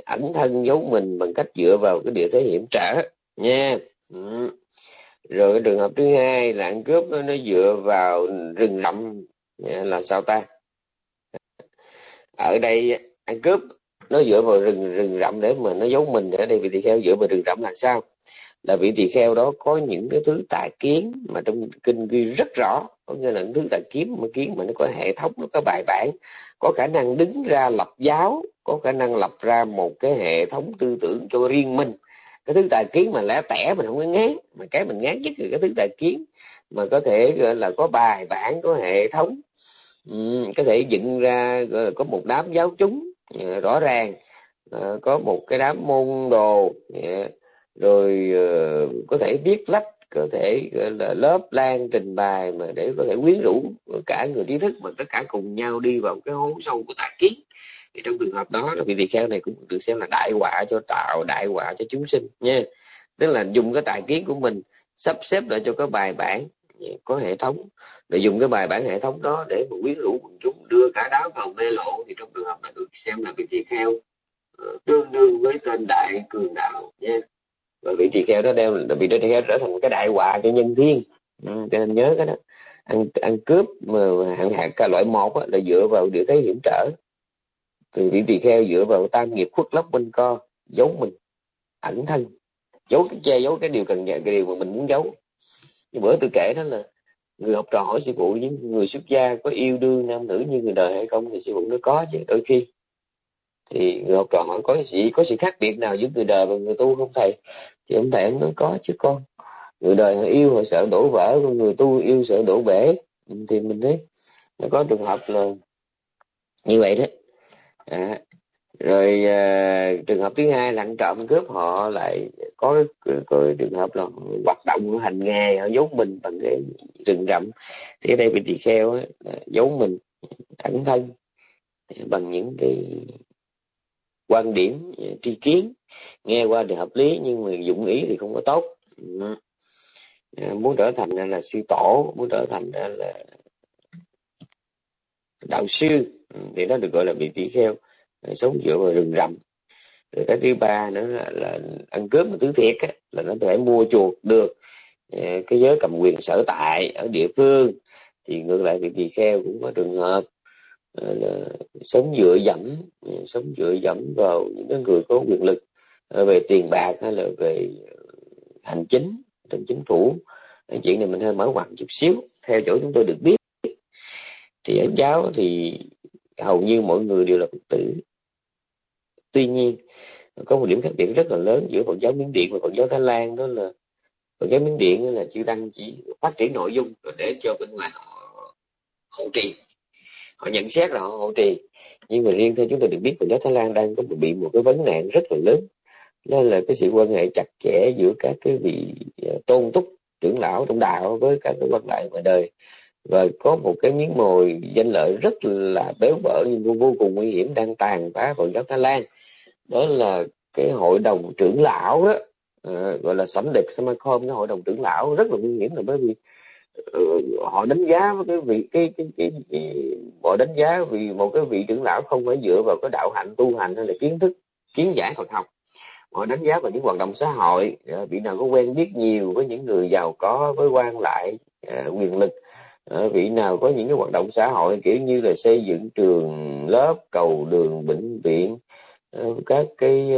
ẩn thân giấu mình bằng cách dựa vào cái địa thế hiểm trở nha. Ừ. rồi cái trường hợp thứ hai là ăn cướp nó, nó dựa vào rừng rậm là sao ta? Ở đây ăn cướp nó dựa vào rừng rừng rậm để mà nó giấu mình ở đây vị tỳ kheo dựa vào rừng rậm là sao? Là vị tỳ kheo đó có những cái thứ tài kiến mà trong kinh ghi rất rõ. Có nghĩa là những thứ tài kiến mà kiến mà nó có hệ thống nó có bài bản có khả năng đứng ra lập giáo có khả năng lập ra một cái hệ thống tư tưởng cho riêng mình. Cái thứ tài kiến mà lẻ tẻ mình không có ngán mà cái mình ngán nhất là cái thứ tài kiến mà có thể gọi là có bài bản có hệ thống. Ừ, có thể dựng ra gọi là có một đám giáo chúng Dạ, rõ ràng. Ờ, có một cái đám môn đồ dạ, rồi ờ, có thể viết lách, có thể là, lớp lan trình bày mà để có thể quyến rũ cả người trí thức mà tất cả cùng nhau đi vào cái hố sâu của tà kiến. Thì trong trường hợp đó vị tỳ kheo này cũng được xem là đại họa cho tạo, đại họa cho chúng sinh nha. Tức là dùng cái tài kiến của mình sắp xếp lại cho cái bài bản có hệ thống để dùng cái bài bản hệ thống đó để mà quyến rũ quần chúng đưa cả đám vào mê lộ thì trong trường hợp đã được xem là vị tỳ kheo ờ, tương đương với tên đại cường đạo nha. Và vị tỳ kheo đó đem vị tỳ kheo trở thành cái đại họa cho nhân thiên ừ, cho nên nhớ cái đó. Ăn ăn cướp mà hạng hạng cả loại một á, là dựa vào địa thế hiểm trở. Thì vị tỳ kheo dựa vào tam nghiệp khuất lấp quanh co giấu mình ẩn thân. Giấu cái che giấu cái điều cần cái điều mà mình muốn giấu như bữa tôi kể đó là người học trò hỏi sư phụ những người xuất gia có yêu đương nam nữ như người đời hay không? Thì sư phụ nó có chứ đôi khi. Thì người học trò hỏi có gì có sự khác biệt nào giữa người đời và người tu không thầy? Thì ông thầy ông nói có chứ con người đời họ yêu họ sợ đổ vỡ còn người tu yêu sợ đổ bể. Thì mình thấy nó có trường hợp là như vậy đấy à, rồi à, trường hợp thứ hai là ăn trộm cướp họ lại có, có trường hợp là hoạt động hành nghề họ giấu mình bằng cái rừng rậm. Thì ở đây bị tỳ kheo giấu mình ẩn thân bằng những cái quan điểm tri kiến. Nghe qua thì hợp lý nhưng mà dụng ý thì không có tốt. À, muốn trở thành là suy tổ muốn trở thành là đạo sư ừ, thì nó được gọi là bị tỳ kheo sống dựa vào rừng rậm. Rồi cái thứ ba nữa là, là ăn cướp một thứ thiệt á, là nó thể mua chuộc được ờ, cái giới cầm quyền sở tại ở địa phương. Thì ngược lại thì tỳ kheo cũng có trường hợp ờ, là sống dựa dẫm ờ, sống dựa dẫm vào những cái người có quyền lực về tiền bạc hay là về hành chính trong chính phủ. Cái chuyện này mình hơi mở ngoặt chút xíu theo chỗ chúng tôi được biết. Thì ở giáo thì hầu như mọi người đều là phật tử tuy nhiên có một điểm khác biệt rất là lớn giữa phật giáo miến điện và phật giáo thái lan đó là phật giáo miến điện là chư tăng chỉ phát triển nội dung rồi để cho bên ngoài họ hỗ trì. Họ nhận xét là họ hỗ trì. Nhưng mà riêng theo chúng tôi được biết phật giáo thái lan đang có bị một cái vấn nạn rất là lớn đó là cái sự quan hệ chặt chẽ giữa các cái vị ờ, tôn túc trưởng lão trong đạo với các cái quan lại ngoài đời. Và có một cái miếng mồi danh lợi rất là béo bở nhưng vô, vô cùng nguy hiểm đang tàn phá Phật giáo Thái Lan đó là cái hội đồng trưởng lão đó. À, gọi là sẩm địch Samakom cái hội đồng trưởng lão rất là nguy hiểm là bởi vì uh, họ đánh giá với cái vị cái cái, cái, cái, cái họ đánh giá vì một cái vị trưởng lão không phải dựa vào cái đạo hạnh tu hành hay là kiến thức kiến giải Phật học. Họ đánh giá vào những hoạt động xã hội à, vị nào có quen biết nhiều với những người giàu có với quan lại à, quyền lực à, vị nào có những cái hoạt động xã hội kiểu như là xây dựng trường lớp cầu đường bệnh viện Ờ, các cái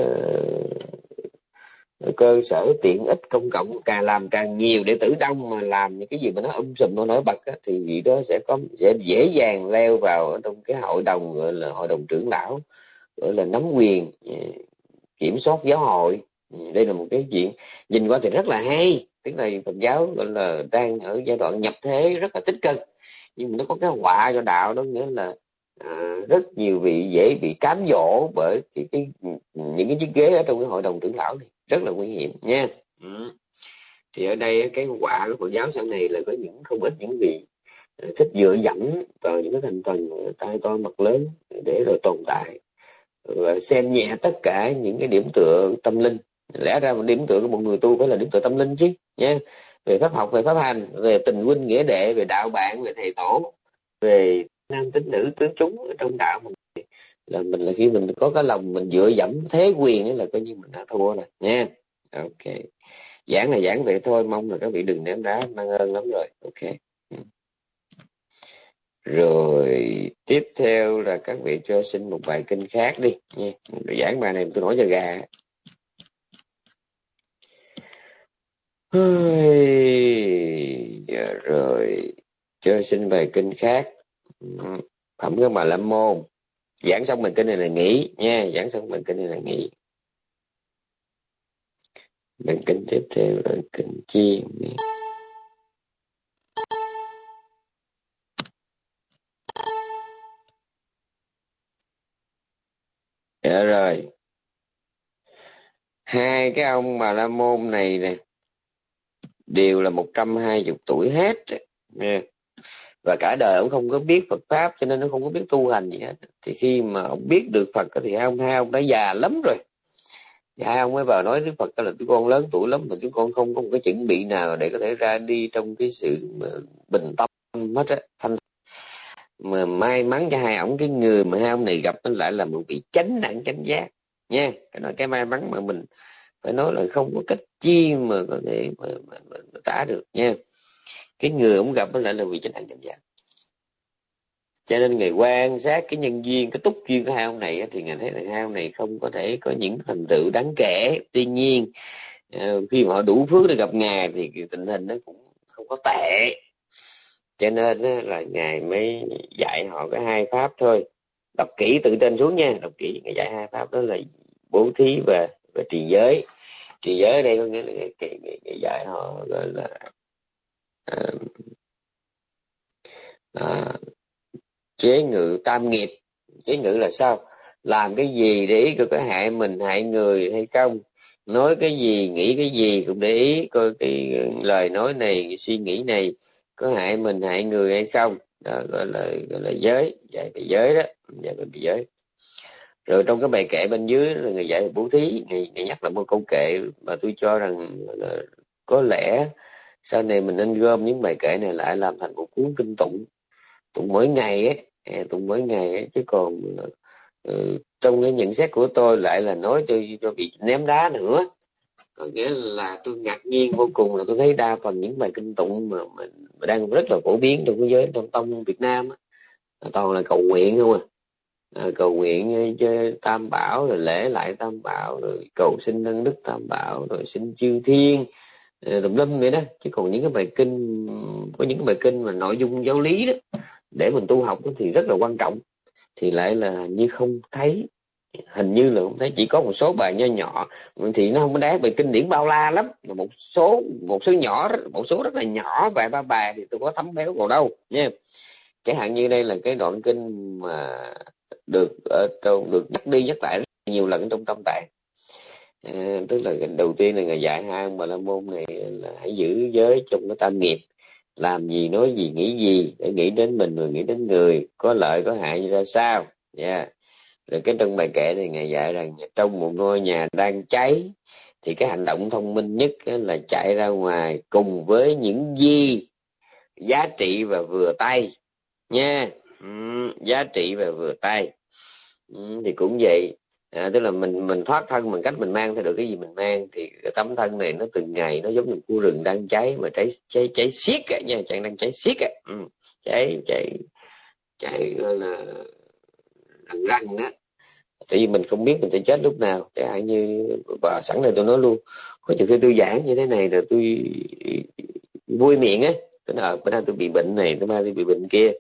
ờ, cơ sở tiện ích công cộng càng làm càng nhiều để tử đông mà làm những cái gì mà nó um sùm nó nổi bật á, thì vị đó sẽ có sẽ dễ dàng leo vào trong cái hội đồng gọi là hội đồng trưởng lão gọi là nắm quyền ờ, kiểm soát giáo hội. Ừ, đây là một cái chuyện nhìn qua thì rất là hay. Tức là phật giáo gọi là đang ở giai đoạn nhập thế rất là tích cực nhưng mà nó có cái họa cho đạo đó nghĩa là rất nhiều vị dễ bị cám dỗ bởi cái, cái những cái chiếc ghế ở trong cái hội đồng trưởng lão này rất là nguy hiểm nha. Ừ. thì ở đây cái họa của Phật giáo sau này là có những không ít những vị à, thích dựa dẫm vào những cái thành phần tai to mặt lớn để rồi tồn tại. Và xem nhẹ tất cả những cái điểm tựa tâm linh. Lẽ ra một điểm tựa của một người tu phải là điểm tựa tâm linh chứ nha. Về pháp học về pháp hành về tình huynh nghĩa đệ về đạo bạn về thầy tổ về nam tính nữ tướng chúng ở trong đạo mình. Là mình là khi mình có cái lòng mình dựa dẫm thế quyền ấy là coi như mình đã thua rồi, nha. Ok. Giảng là giảng vậy thôi, mong là các vị đừng ném đá, mang ơn lắm rồi. Ok. Ừ. Rồi, tiếp theo là các vị cho xin một bài kinh khác đi, nha. Giảng bài này tôi nói cho gà. Dạ rồi. Cho xin bài kinh khác phẩm cái bà la môn. Giảng xong mình kinh này là nghỉ nha, giảng xong mình kinh này là nghỉ. Mình kinh tiếp theo là kinh chi dạ rồi. Hai cái ông bà la môn này nè, đều là 120 tuổi hết nha và cả đời ông không có biết Phật pháp cho nên nó không có biết tu hành gì hết. Thì khi mà ông biết được Phật thì hai ông hai ông đã già lắm rồi. Thì hai ông mới vào nói với Phật là chúng con lớn tuổi lắm mà chúng con không có một cái chuẩn bị nào để có thể ra đi trong cái sự bình tâm hết á. Thanh mà may mắn cho hai ông cái người mà hai ông này gặp nó lại là một vị chánh đẳng chánh giác nha. Cái nói cái may mắn mà mình phải nói là không có cách chi mà có thể mà, mà, mà, mà tả được nha cái người ông gặp nó lại là vị chánh đẳng chánh giác. Cho nên ngày quan sát cái nhân duyên cái túc duyên của hai ông này thì ngài thấy là hai ông này không có thể có những thành tựu đáng kể. Tuy nhiên ờ, khi mà họ đủ phước để gặp ngài thì tình hình nó cũng không có tệ. Cho nên là ngài mới dạy họ cái hai pháp thôi. Đọc kỹ từ trên xuống nha đọc kỹ. Ngài dạy hai pháp đó là bố thí và và trì giới. Trì giới ở đây có nghĩa là ngài, ngài, ngài dạy họ gọi là à, à, chế ngự tam nghiệp. Chế ngự là sao? Làm cái gì để ý coi có hại mình hại người hay không? Nói cái gì nghĩ cái gì cũng để ý coi cái lời nói này cái suy nghĩ này có hại mình hại người hay không? Đó gọi là gọi là giới dạy về giới đó dạy về giới. Rồi trong cái bài kệ bên dưới là người dạy bố thí người, người nhắc lại một câu kệ mà tôi cho rằng là có lẽ sau này mình nên gom những bài kệ này lại làm thành một cuốn kinh tụng tụng mỗi ngày ấy tụng mỗi ngày ấy. chứ còn ờ, trong cái nhận xét của tôi lại là nói cho cho bị ném đá nữa có nghĩa là tôi ngạc nhiên vô cùng là tôi thấy đa phần những bài kinh tụng mà mình đang rất là phổ biến trong thế giới trong tông Việt Nam á, toàn là cầu nguyện không à. à cầu nguyện ờ, cho tam bảo rồi lễ lại tam bảo rồi cầu xin nâng đức tam bảo rồi xin chư thiên Ờ, tùm lum vậy đó. Chứ còn những cái bài kinh, có những cái bài kinh mà nội dung giáo lý đó, để mình tu học thì rất là quan trọng. Thì lại là như không thấy, hình như là không thấy, chỉ có một số bài nho nhỏ. Thì nó không có đáng, bài kinh điển bao la lắm. Mà một số một số nhỏ một số rất là nhỏ, vài ba bài thì tôi có thấm béo vào đâu, nha. Chẳng hạn như đây là cái đoạn kinh mà được ở trong, được nhắc đi nhắc lại rất nhiều lần trong tâm tạng à, tức là đầu tiên là ngày dạy hai ông bà la môn này là hãy giữ giới trong cái tam nghiệp làm gì nói gì nghĩ gì để nghĩ đến mình rồi nghĩ đến người có lợi có hại như ra sao? Nha yeah. rồi cái trong bài kệ này ngài dạy rằng trong một ngôi nhà đang cháy thì cái hành động thông minh nhất là chạy ra ngoài cùng với những gì giá trị và vừa tay. Nha. Ừ, giá trị và vừa tay. Ừ, thì cũng vậy à, tức là mình mình thoát thân bằng cách mình mang theo được cái gì mình mang thì cái tấm thân này nó từng ngày nó giống như khu rừng đang cháy mà cháy cháy cháy xiết á nha chẳng đang cháy xiết á. Ừ. cháy cháy cháy gọi là răng răng đó tại vì mình không biết mình sẽ chết lúc nào chẳng hạn như và sẵn này tôi nói luôn có nhiều khi tôi giảng như thế này rồi tôi vui miệng á. Tôi nói ờ, bữa nay tôi bị bệnh này tôi mai tôi bị bệnh kia.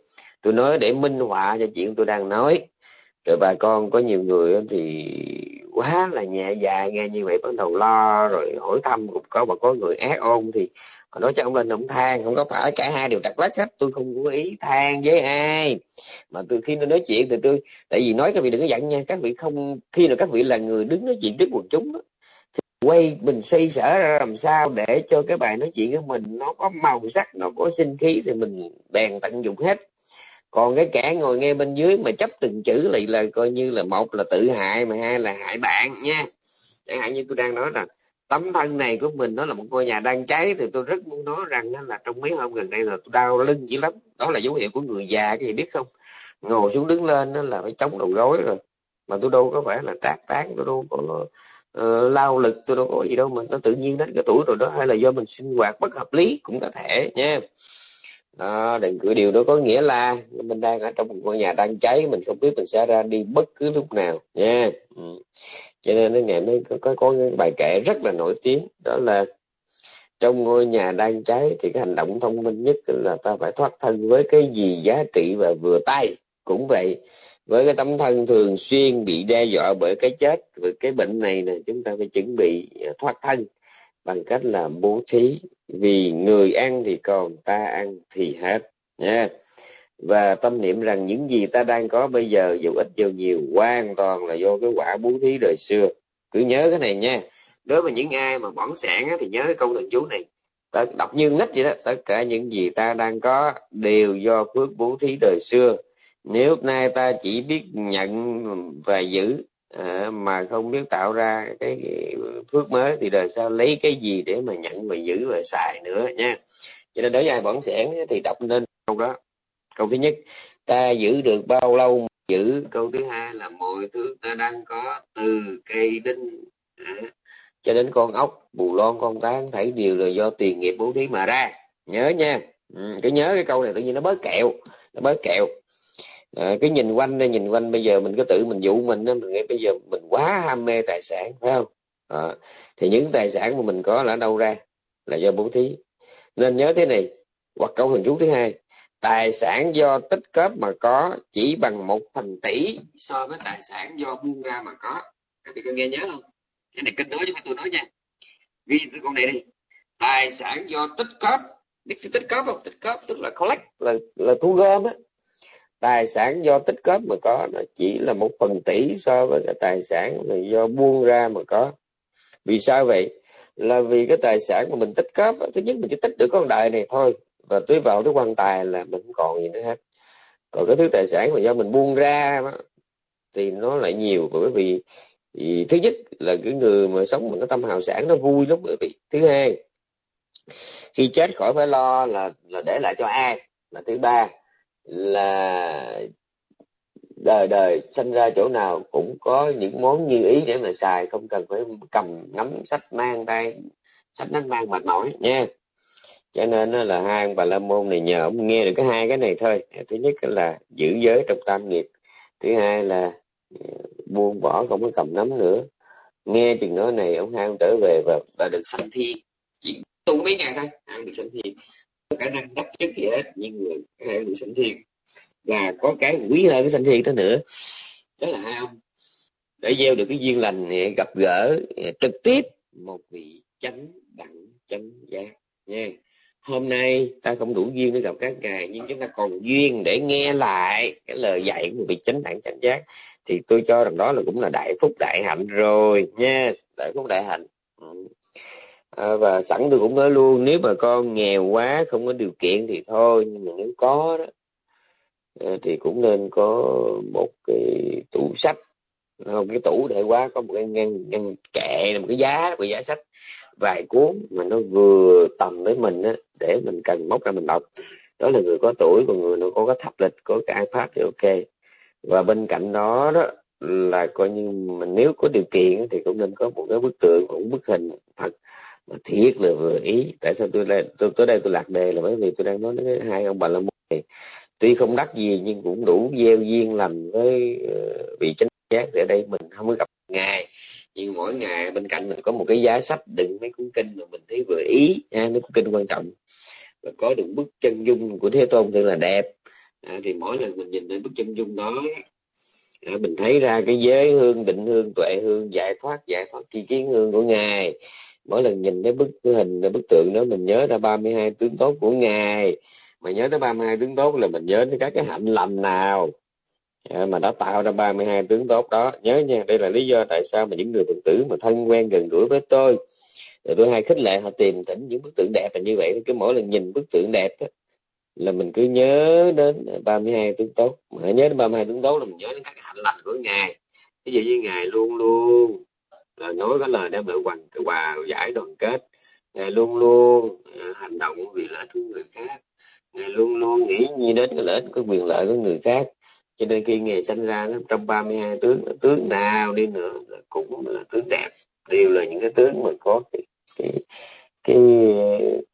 Tôi nói để minh họa cho chuyện tôi đang nói rồi bà con có nhiều người thì quá là nhẹ dạ nghe như vậy bắt đầu lo rồi hỏi thăm cũng có mà có người ác ôn thì họ nói cho ông lên ông than không có phải cả hai đều đặt lách hết tôi không có ý than với ai. Mà từ khi nó nói chuyện thì tôi tại vì nói các vị đừng có giận nha các vị không khi nào các vị là người đứng nói chuyện trước quần chúng đó, thì quay mình xây sở ra làm sao để cho cái bài nói chuyện của mình nó có màu sắc nó có sinh khí thì mình bèn tận dụng hết còn cái kẻ ngồi nghe bên dưới mà chấp từng chữ lại là coi như là một là tự hại mà hai là hại bạn nha. Chẳng hạn như tôi đang nói rằng tấm thân này của mình nó là một ngôi nhà đang cháy thì tôi rất muốn nói rằng là trong mấy hôm gần đây là tôi đau lưng dữ lắm. Đó là dấu hiệu của người già cái gì biết không? Ngồi xuống đứng lên đó là phải chống đầu gối rồi. Mà tôi đâu có phải là trác tán tôi đâu có uh, lao lực tôi đâu có gì đâu mà nó tự nhiên đến cái tuổi rồi đó hay là do mình sinh hoạt bất hợp lý cũng có thể nha đó, đừng cứ điều đó có nghĩa là mình đang ở trong một ngôi nhà đang cháy mình không biết mình sẽ ra đi bất cứ lúc nào nha. Ừ. cho nên nó ngày mới có, có, có cái bài kể rất là nổi tiếng đó là trong ngôi nhà đang cháy thì cái hành động thông minh nhất là ta phải thoát thân với cái gì giá trị và vừa tay cũng vậy. Với cái tấm thân thường xuyên bị đe dọa bởi cái chết về cái bệnh này nè chúng ta phải chuẩn bị à, thoát thân bằng cách là bố thí, vì người ăn thì còn ta ăn thì hết nha và tâm niệm rằng những gì ta đang có bây giờ, dù ít dù nhiều, hoàn toàn là do cái quả bố thí đời xưa. Cứ nhớ cái này nha. Đối với những ai mà bỏng sản thì nhớ cái câu thần chú này. Ta đọc như nít vậy đó, tất cả những gì ta đang có đều do phước bố thí đời xưa. Nếu nay ta chỉ biết nhận và giữ à, mà không biết tạo ra cái phước mới thì đời sau lấy cái gì để mà nhận và giữ và xài nữa nha. Cho nên đối với ai bỏng sẻn thì đọc nên câu đó. Câu thứ nhất ta giữ được bao lâu giữ? Câu thứ hai là mọi thứ ta đang có từ cây đinh à, cho đến con ốc bù lon con tán thảy đều là do tiền nghiệp bố thí mà ra. Nhớ nha. Ừ, cái nhớ cái câu này tự nhiên nó bớt kẹo nó bớt kẹo. Ờ, à, cái nhìn quanh đây nhìn quanh. Bây giờ mình cứ tự mình dụ mình đó mình nghĩ bây giờ mình quá ham mê tài sản phải không? À, thì những tài sản mà mình có là đâu ra? Là do bố thí. Nên nhớ thế này hoặc câu thần chú thứ hai tài sản do tích cóp mà có chỉ bằng một phần tỷ so với tài sản do buông ra mà có. Các vị có nghe nhớ không? Cái này kinh nói chứ phải tôi nói nha. Ghi cái con này đi. Tài sản do tích cóp biết tích cóp không? Tích cóp tức là collect là là thu gom á tài sản do tích góp mà có nó chỉ là một phần tỷ so với cái tài sản mà do buông ra mà có. Vì sao vậy? Là vì cái tài sản mà mình tích góp thứ nhất mình chỉ tích được con đời này thôi và tưới vào tới quan tài là mình không còn gì nữa hết. Còn cái thứ tài sản mà do mình buông ra đó, thì nó lại nhiều bởi vì thì thứ nhất là cái người mà sống bằng cái tâm hào sản nó vui lắm bởi vì thứ hai khi chết khỏi phải lo là là để lại cho ai? Là thứ ba là đời đời sinh ra chỗ nào cũng có những món như ý để mà xài không cần phải cầm nắm sách mang tay sách nắm mang mệt mỏi nha. Cho nên là hai ông bà la môn này nhờ ông nghe được cái hai cái này thôi. Thứ nhất là giữ giới trong tam nghiệp thứ hai là ờ, buông bỏ không có cầm nắm nữa. Nghe chừng nói này ông hai ông trở về và, và được sanh thiên chỉ tu mấy ngày thôi hai được sanh thiên có khả năng đắc chất gì hết nhưng người hai được sanh thiên và có cái quý hơn cái sanh thiên đó nữa. Đó là hai ông. Để gieo được cái duyên lành thì gặp gỡ trực tiếp một vị chánh đẳng, chánh giác. Nha. Hôm nay ta không đủ duyên để gặp các ngài, nhưng chúng ta còn duyên để nghe lại cái lời dạy của vị chánh đẳng, chánh giác. Thì tôi cho rằng đó là cũng là đại phúc đại hạnh rồi. Nha, đại phúc đại hạnh. Ừ à, và sẵn tôi cũng nói luôn nếu mà con nghèo quá không có điều kiện thì thôi nhưng mà nếu có đó ờ, thì cũng nên có một cái tủ sách. Không cái tủ để quá có một cái ngăn ngăn kệ một cái giá một cái giá sách vài cuốn mà nó vừa tầm với mình á để mình cần móc ra mình đọc. Đó là người có tuổi còn người nó có cái thập lịch có cái ipad thì ok. Và bên cạnh đó đó là coi như mình nếu có điều kiện thì cũng nên có một cái bức tượng một bức hình Phật thiệt là vừa ý. Tại sao tôi đây tôi tới đây tôi lạc đề là bởi vì tôi đang nói đến hai ông bà la môn này. Tuy không đắc gì nhưng cũng đủ gieo duyên lành với ờ, vị chánh giác ở đây mình không có gặp ngài. Nhưng mỗi ngày bên cạnh mình có một cái giá sách đựng mấy cuốn kinh mà mình thấy vừa ý ha, mấy cuốn kinh quan trọng. Và có được bức chân dung của thế tôn thật là đẹp. À, thì mỗi lần mình nhìn thấy bức chân dung đó à, mình thấy ra cái giới hương định hương tuệ hương giải thoát giải thoát tri kiến hương của ngài mỗi lần nhìn thấy bức cái hình bức tượng đó mình nhớ ra 32 tướng tốt của ngài. Mà nhớ tới 32 tướng tốt là mình nhớ tới các cái hạnh lành nào. Dạ, mà đã tạo ra 32 tướng tốt đó. Nhớ nha đây là lý do tại sao mà những người phật tử mà thân quen gần gũi với tôi. Rồi tôi hay khích lệ họ tìm tỉnh những bức tượng đẹp là như vậy. Cứ mỗi lần nhìn bức tượng đẹp đó, là mình cứ nhớ đến 32 tướng tốt. Mà nhớ đến 32 tướng tốt là mình nhớ đến các hạnh lành của ngài. Ví dụ như ngài luôn luôn là nói cái lời đem lại hoàn hòa giải đoàn kết. Ngài luôn luôn à, hành động vì lợi ích của người khác. Ngài luôn luôn nghĩ như đến cái lợi ích của quyền lợi của người khác. Cho nên khi ngài sinh ra nó trong 32 tướng tướng nào đi nữa là cũng là tướng đẹp. Đều là những cái tướng mà có cái cái, cái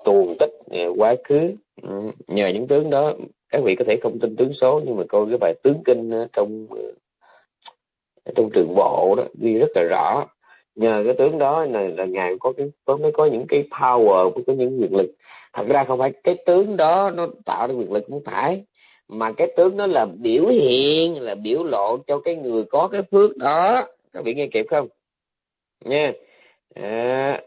tuồng tích à, quá khứ. Ừ, nhờ những tướng đó các vị có thể không tin tướng số nhưng mà coi cái bài tướng kinh trong à, trong trường bộ đó ghi rất là rõ nhờ cái tướng đó là, là ngài có cái có mới có những cái power có những quyền lực. Thật ra không phải cái tướng đó nó tạo ra quyền lực không phải mà cái tướng đó là biểu hiện là biểu lộ cho cái người có cái phước đó. Các vị nghe kịp không? Nha. À,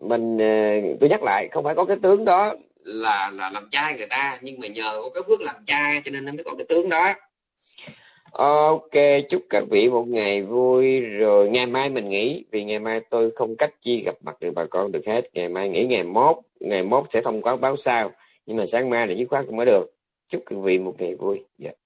mình ờ, tôi nhắc lại không phải có cái tướng đó là là làm trai người ta nhưng mà nhờ có cái phước làm trai cho nên nó mới có cái tướng đó. Ok, chúc các vị một ngày vui rồi ngày mai mình nghỉ vì ngày mai tôi không cách chi gặp mặt được bà con được hết. Ngày mai nghỉ ngày mốt, ngày mốt sẽ thông báo báo sao Nhưng mà sáng mai là dứt khoát không mới được. Chúc các vị một ngày vui. Yeah.